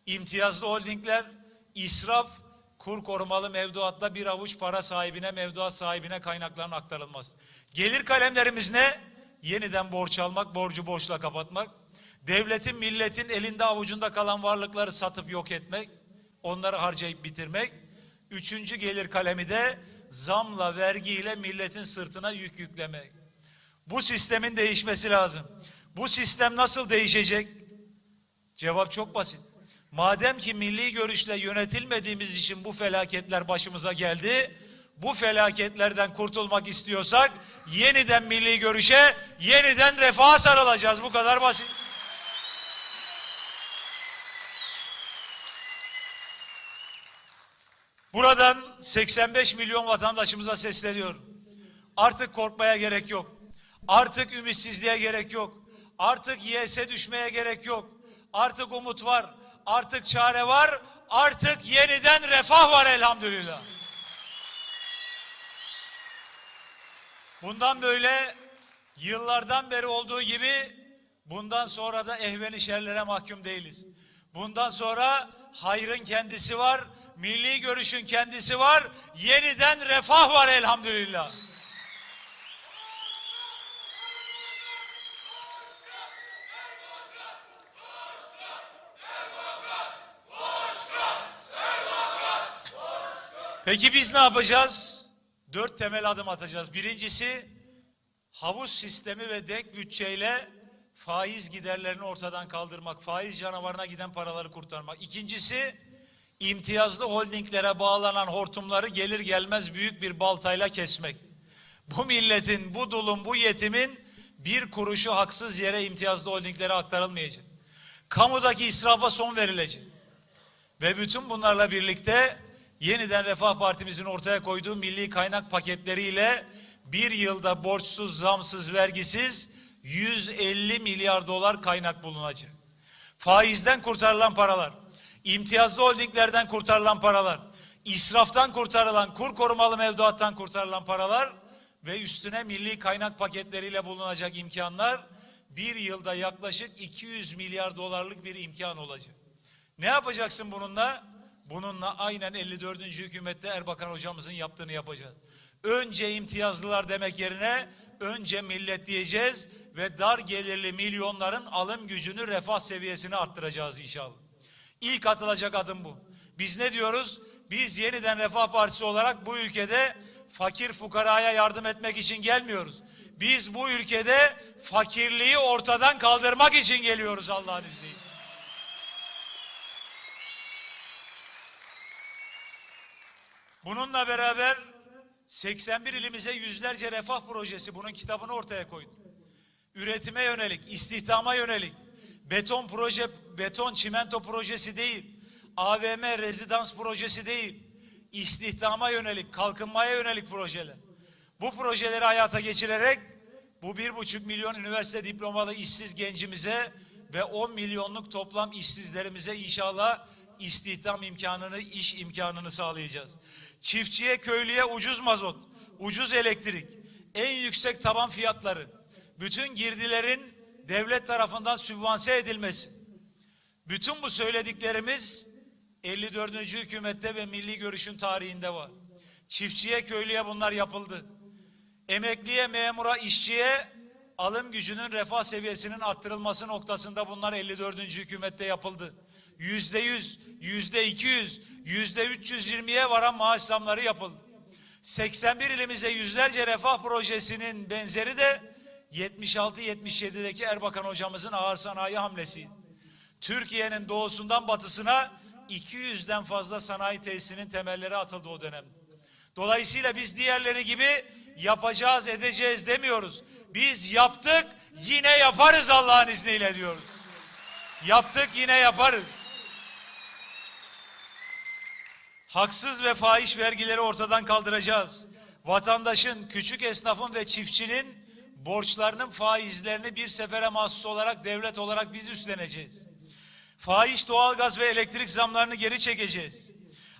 imtiyazlı holdingler, israf, kur korumalı mevduatta bir avuç para sahibine, mevduat sahibine kaynakların aktarılması. Gelir kalemlerimiz ne? Yeniden borç almak, borcu borçla kapatmak. Devletin, milletin elinde avucunda kalan varlıkları satıp yok etmek. Onları harcayıp bitirmek. Üçüncü gelir kalemi de zamla, vergiyle milletin sırtına yük yüklemek. Bu sistemin değişmesi lazım. Bu sistem nasıl değişecek? Cevap çok basit. Madem ki milli görüşle yönetilmediğimiz için bu felaketler başımıza geldi, bu felaketlerden kurtulmak istiyorsak yeniden milli görüşe, yeniden refaha sarılacağız. Bu kadar basit. Buradan 85 milyon vatandaşımıza sesleniyorum. Artık korkmaya gerek yok. Artık ümitsizliğe gerek yok. Artık yese düşmeye gerek yok. Artık umut var. Artık çare var. Artık yeniden refah var elhamdülillah. Bundan böyle yıllardan beri olduğu gibi bundan sonra da ehveni şerlere mahkum değiliz. Bundan sonra hayrın kendisi var, milli görüşün kendisi var, yeniden refah var elhamdülillah. Peki biz ne yapacağız? Dört temel adım atacağız. Birincisi havuz sistemi ve denk bütçeyle faiz giderlerini ortadan kaldırmak, faiz canavarına giden paraları kurtarmak. İkincisi imtiyazlı holdinglere bağlanan hortumları gelir gelmez büyük bir baltayla kesmek. Bu milletin, bu dulun, bu yetimin bir kuruşu haksız yere imtiyazlı holdinglere aktarılmayacak. Kamudaki israfa son verilecek. Ve bütün bunlarla birlikte yeniden Refah Partimizin ortaya koyduğu milli kaynak paketleriyle bir yılda borçsuz, zamsız, vergisiz 150 milyar dolar kaynak bulunacak. Faizden kurtarılan paralar, imtiyazlı holdinglerden kurtarılan paralar, israftan kurtarılan, kur korumalı mevduattan kurtarılan paralar ve üstüne milli kaynak paketleriyle bulunacak imkanlar bir yılda yaklaşık 200 milyar dolarlık bir imkan olacak. Ne yapacaksın bununla? Bununla aynen 54. hükümette Erbakan hocamızın yaptığını yapacağız. Önce imtiyazlılar demek yerine önce millet diyeceğiz ve dar gelirli milyonların alım gücünü refah seviyesini arttıracağız inşallah. İlk atılacak adım bu. Biz ne diyoruz? Biz yeniden Refah Partisi olarak bu ülkede fakir fukaraya yardım etmek için gelmiyoruz. Biz bu ülkede fakirliği ortadan kaldırmak için geliyoruz Allah'ın izniyle. Bununla beraber 81 ilimize yüzlerce refah projesi bunun kitabını ortaya koydu. Üretime yönelik, istihdama yönelik, beton proje, beton çimento projesi değil, AVM rezidans projesi değil, istihdama yönelik, kalkınmaya yönelik projeler. Bu projeleri hayata geçirerek bu bir buçuk milyon üniversite diplomalı işsiz gencimize ve 10 milyonluk toplam işsizlerimize inşallah istihdam imkanını, iş imkanını sağlayacağız. Çiftçiye, köylüye ucuz mazot, ucuz elektrik, en yüksek taban fiyatları, bütün girdilerin devlet tarafından sübvanse edilmesi. Bütün bu söylediklerimiz 54. hükümette ve milli görüşün tarihinde var. Çiftçiye, köylüye bunlar yapıldı. Emekliye, memura, işçiye alım gücünün refah seviyesinin arttırılması noktasında bunlar 54. hükümette yapıldı. Yüzde yüz, yüzde iki yüz, yüzde üç yüz yirmiye varan maaş zamları yapıldı. 81 ilimize yüzlerce refah projesinin benzeri de 76-77'deki Erbakan hocamızın ağır sanayi hamlesi. Türkiye'nin doğusundan batısına 200'den fazla sanayi tesisinin temelleri atıldı o dönem. Dolayısıyla biz diğerleri gibi yapacağız edeceğiz demiyoruz. Biz yaptık yine yaparız Allah'ın izniyle diyoruz. Yaptık yine yaparız. Haksız ve fahiş vergileri ortadan kaldıracağız. Vatandaşın, küçük esnafın ve çiftçinin borçlarının faizlerini bir sefere mahsus olarak devlet olarak biz üstleneceğiz. Fahiş doğalgaz ve elektrik zamlarını geri çekeceğiz.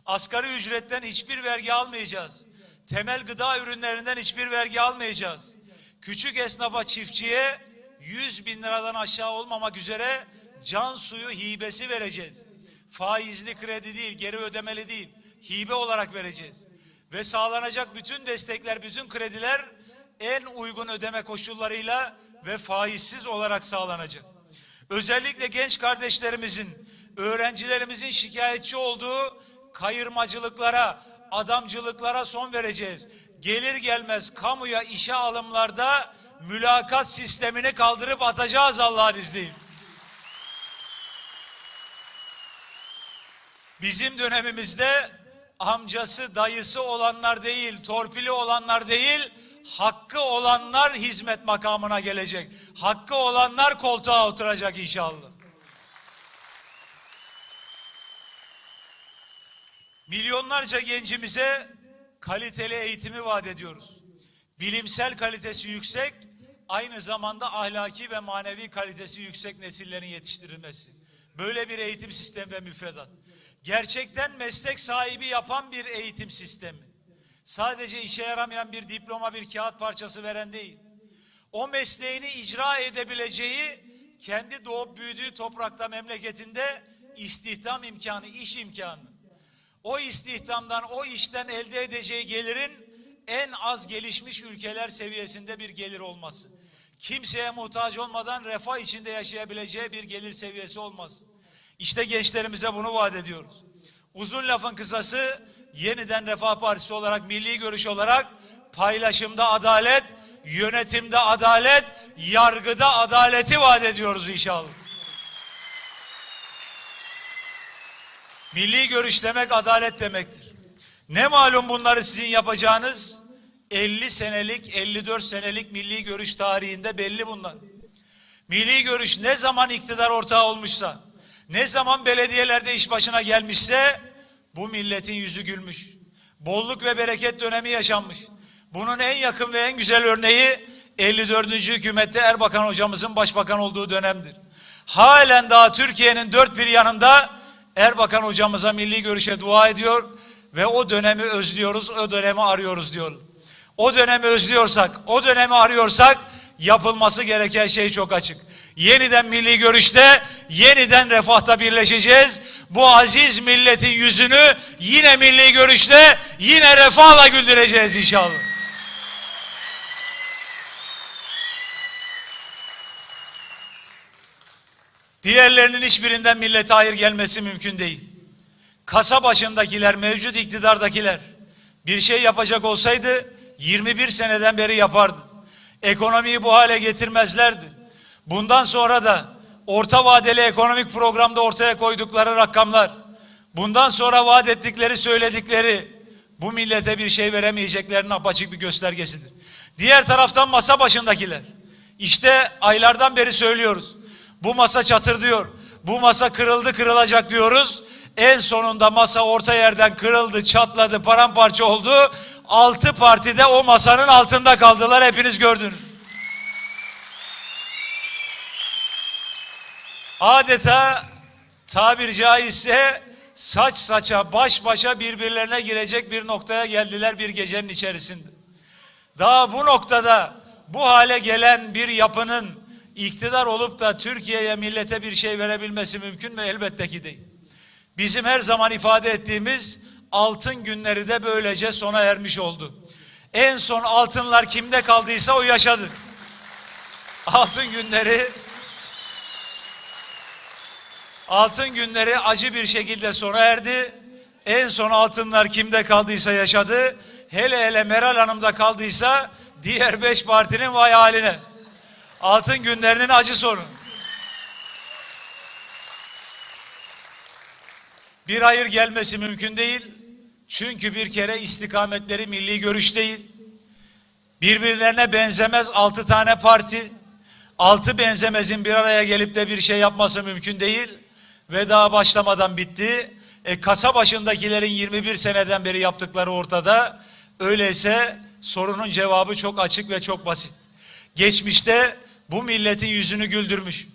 Asgari ücretten hiçbir vergi almayacağız. Temel gıda ürünlerinden hiçbir vergi almayacağız. Küçük esnafa, çiftçiye 100 bin liradan aşağı olmamak üzere can suyu hibesi vereceğiz. Faizli kredi değil, geri ödemeli değil, hibe olarak vereceğiz. Ve sağlanacak bütün destekler, bütün krediler en uygun ödeme koşullarıyla ve faizsiz olarak sağlanacak. Özellikle genç kardeşlerimizin, öğrencilerimizin şikayetçi olduğu kayırmacılıklara, adamcılıklara son vereceğiz. Gelir gelmez kamuya işe alımlarda mülakat sistemini kaldırıp atacağız Allah'ın izniyle. Bizim dönemimizde amcası, dayısı olanlar değil, torpili olanlar değil, hakkı olanlar hizmet makamına gelecek. Hakkı olanlar koltuğa oturacak inşallah. Milyonlarca gencimize kaliteli eğitimi vaat ediyoruz. Bilimsel kalitesi yüksek, aynı zamanda ahlaki ve manevi kalitesi yüksek nesillerin yetiştirilmesi. Böyle bir eğitim sistemi ve müfredat. Gerçekten meslek sahibi yapan bir eğitim sistemi. Sadece işe yaramayan bir diploma, bir kağıt parçası veren değil. O mesleğini icra edebileceği, kendi doğup büyüdüğü toprakta, memleketinde istihdam imkanı, iş imkanı. O istihdamdan, o işten elde edeceği gelirin en az gelişmiş ülkeler seviyesinde bir gelir olması. Kimseye muhtaç olmadan refah içinde yaşayabileceği bir gelir seviyesi olmaz. İşte gençlerimize bunu vaat ediyoruz. Uzun lafın kısası yeniden Refah Partisi olarak, milli görüş olarak paylaşımda adalet, yönetimde adalet, yargıda adaleti vaat ediyoruz inşallah. Milli görüş demek adalet demektir. Ne malum bunları sizin yapacağınız 50 senelik, 54 senelik milli görüş tarihinde belli bunlar. Milli görüş ne zaman iktidar ortağı olmuşsa, ne zaman belediyelerde iş başına gelmişse bu milletin yüzü gülmüş. Bolluk ve bereket dönemi yaşanmış. Bunun en yakın ve en güzel örneği 54. hükümette Erbakan hocamızın başbakan olduğu dönemdir. Halen daha Türkiye'nin dört bir yanında Erbakan hocamıza milli görüşe dua ediyor ve o dönemi özlüyoruz, o dönemi arıyoruz diyor. O dönemi özlüyorsak, o dönemi arıyorsak yapılması gereken şey çok açık. Yeniden milli görüşte, yeniden refahta birleşeceğiz. Bu aziz milletin yüzünü yine milli görüşte, yine refahla güldüreceğiz inşallah. Diğerlerinin hiçbirinden millete hayır gelmesi mümkün değil. Kasa başındakiler, mevcut iktidardakiler bir şey yapacak olsaydı 21 seneden beri yapardı. Ekonomiyi bu hale getirmezlerdi. Bundan sonra da orta vadeli ekonomik programda ortaya koydukları rakamlar, bundan sonra vaat ettikleri, söyledikleri bu millete bir şey veremeyeceklerinin apaçık bir göstergesidir. Diğer taraftan masa başındakiler. İşte aylardan beri söylüyoruz. Bu masa çatır diyor. Bu masa kırıldı kırılacak diyoruz. En sonunda masa orta yerden kırıldı, çatladı, paramparça oldu. Altı parti de o masanın altında kaldılar. Hepiniz gördünüz. Adeta tabir caizse saç saça, baş başa birbirlerine girecek bir noktaya geldiler bir gecenin içerisinde. Daha bu noktada bu hale gelen bir yapının iktidar olup da Türkiye'ye millete bir şey verebilmesi mümkün mü? Elbette ki değil. Bizim her zaman ifade ettiğimiz altın günleri de böylece sona ermiş oldu. En son altınlar kimde kaldıysa o yaşadı. Altın günleri altın günleri acı bir şekilde sona erdi. En son altınlar kimde kaldıysa yaşadı. Hele hele Meral Hanım'da kaldıysa diğer beş partinin vay haline. Altın günlerinin acı sonu. Bir hayır gelmesi mümkün değil. Çünkü bir kere istikametleri milli görüş değil. Birbirlerine benzemez altı tane parti. Altı benzemezin bir araya gelip de bir şey yapması mümkün değil. Ve daha başlamadan bitti. E, kasa başındakilerin 21 seneden beri yaptıkları ortada. Öyleyse sorunun cevabı çok açık ve çok basit. Geçmişte bu milletin yüzünü güldürmüş.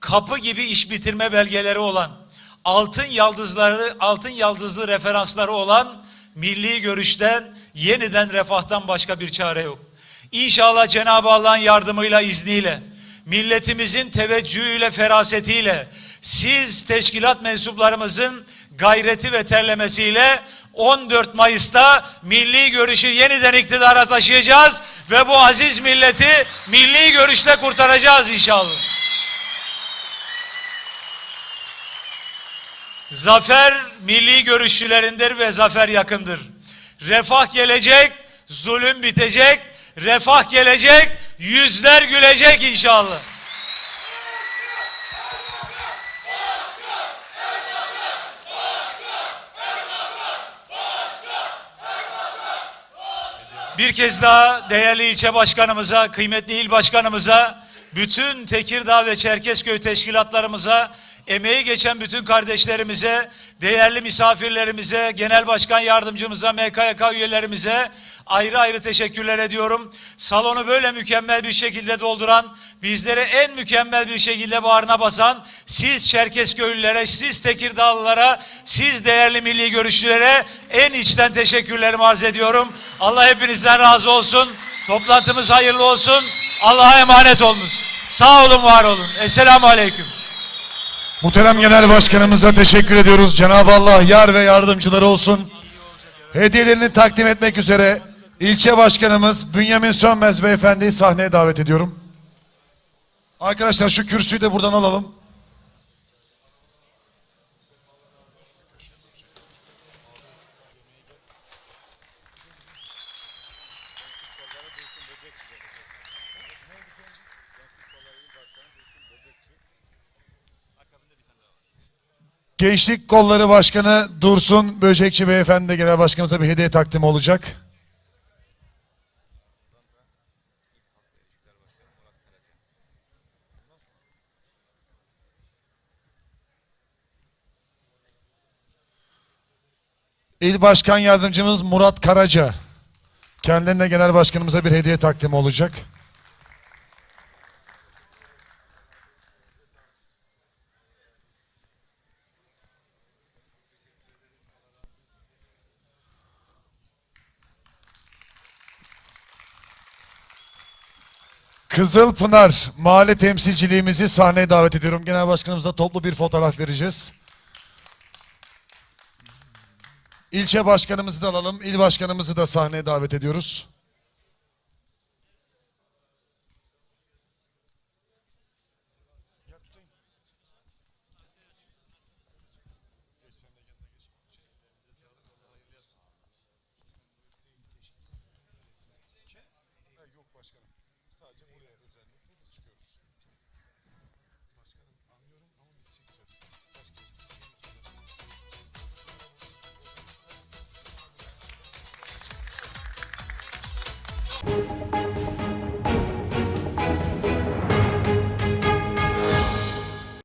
Kapı gibi iş bitirme belgeleri olan, altın yıldızları, altın yıldızlı referansları olan milli görüşten, yeniden refahtan başka bir çare yok. İnşallah Cenab-ı Allah'ın yardımıyla, izniyle, milletimizin teveccühüyle, ferasetiyle, siz teşkilat mensuplarımızın gayreti ve terlemesiyle 14 Mayıs'ta milli görüşü yeniden iktidara taşıyacağız ve bu aziz milleti milli görüşle kurtaracağız inşallah. Zafer milli görüşçülerindir ve zafer yakındır. Refah gelecek, zulüm bitecek, refah gelecek, yüzler gülecek inşallah. Bir kez daha değerli ilçe başkanımıza, kıymetli il başkanımıza, bütün Tekirdağ ve Çerkezköy teşkilatlarımıza, emeği geçen bütün kardeşlerimize, değerli misafirlerimize, genel başkan yardımcımıza, MKYK üyelerimize ayrı ayrı teşekkürler ediyorum. Salonu böyle mükemmel bir şekilde dolduran, bizleri en mükemmel bir şekilde bağrına basan, siz Çerkezköylülere, siz Tekirdağlılara, siz değerli milli görüşçülere en içten teşekkürlerimi arz ediyorum. Allah hepinizden razı olsun. Toplantımız hayırlı olsun. Allah'a emanet olunuz. Sağ olun, var olun. Esselamu Aleyküm. Muhterem Genel Başkanımıza teşekkür ediyoruz. Cenab-ı Allah yar ve yardımcıları olsun. Hediyelerini takdim etmek üzere ilçe başkanımız Bünyamin Sönmez beyefendiyi sahneye davet ediyorum. Arkadaşlar şu kürsüyü de buradan alalım. Gençlik Kolları Başkanı Dursun Böcekçi Beyefendi Genel Başkanımıza bir hediye takdimi olacak. İl Başkan Yardımcımız Murat Karaca. Kendilerine Genel Başkanımıza bir hediye takdimi olacak. Kızılpınar Mahalle Temsilciliğimizi sahneye davet ediyorum. Genel Başkanımıza toplu bir fotoğraf vereceğiz. İlçe başkanımızı da alalım. İl başkanımızı da sahneye davet ediyoruz.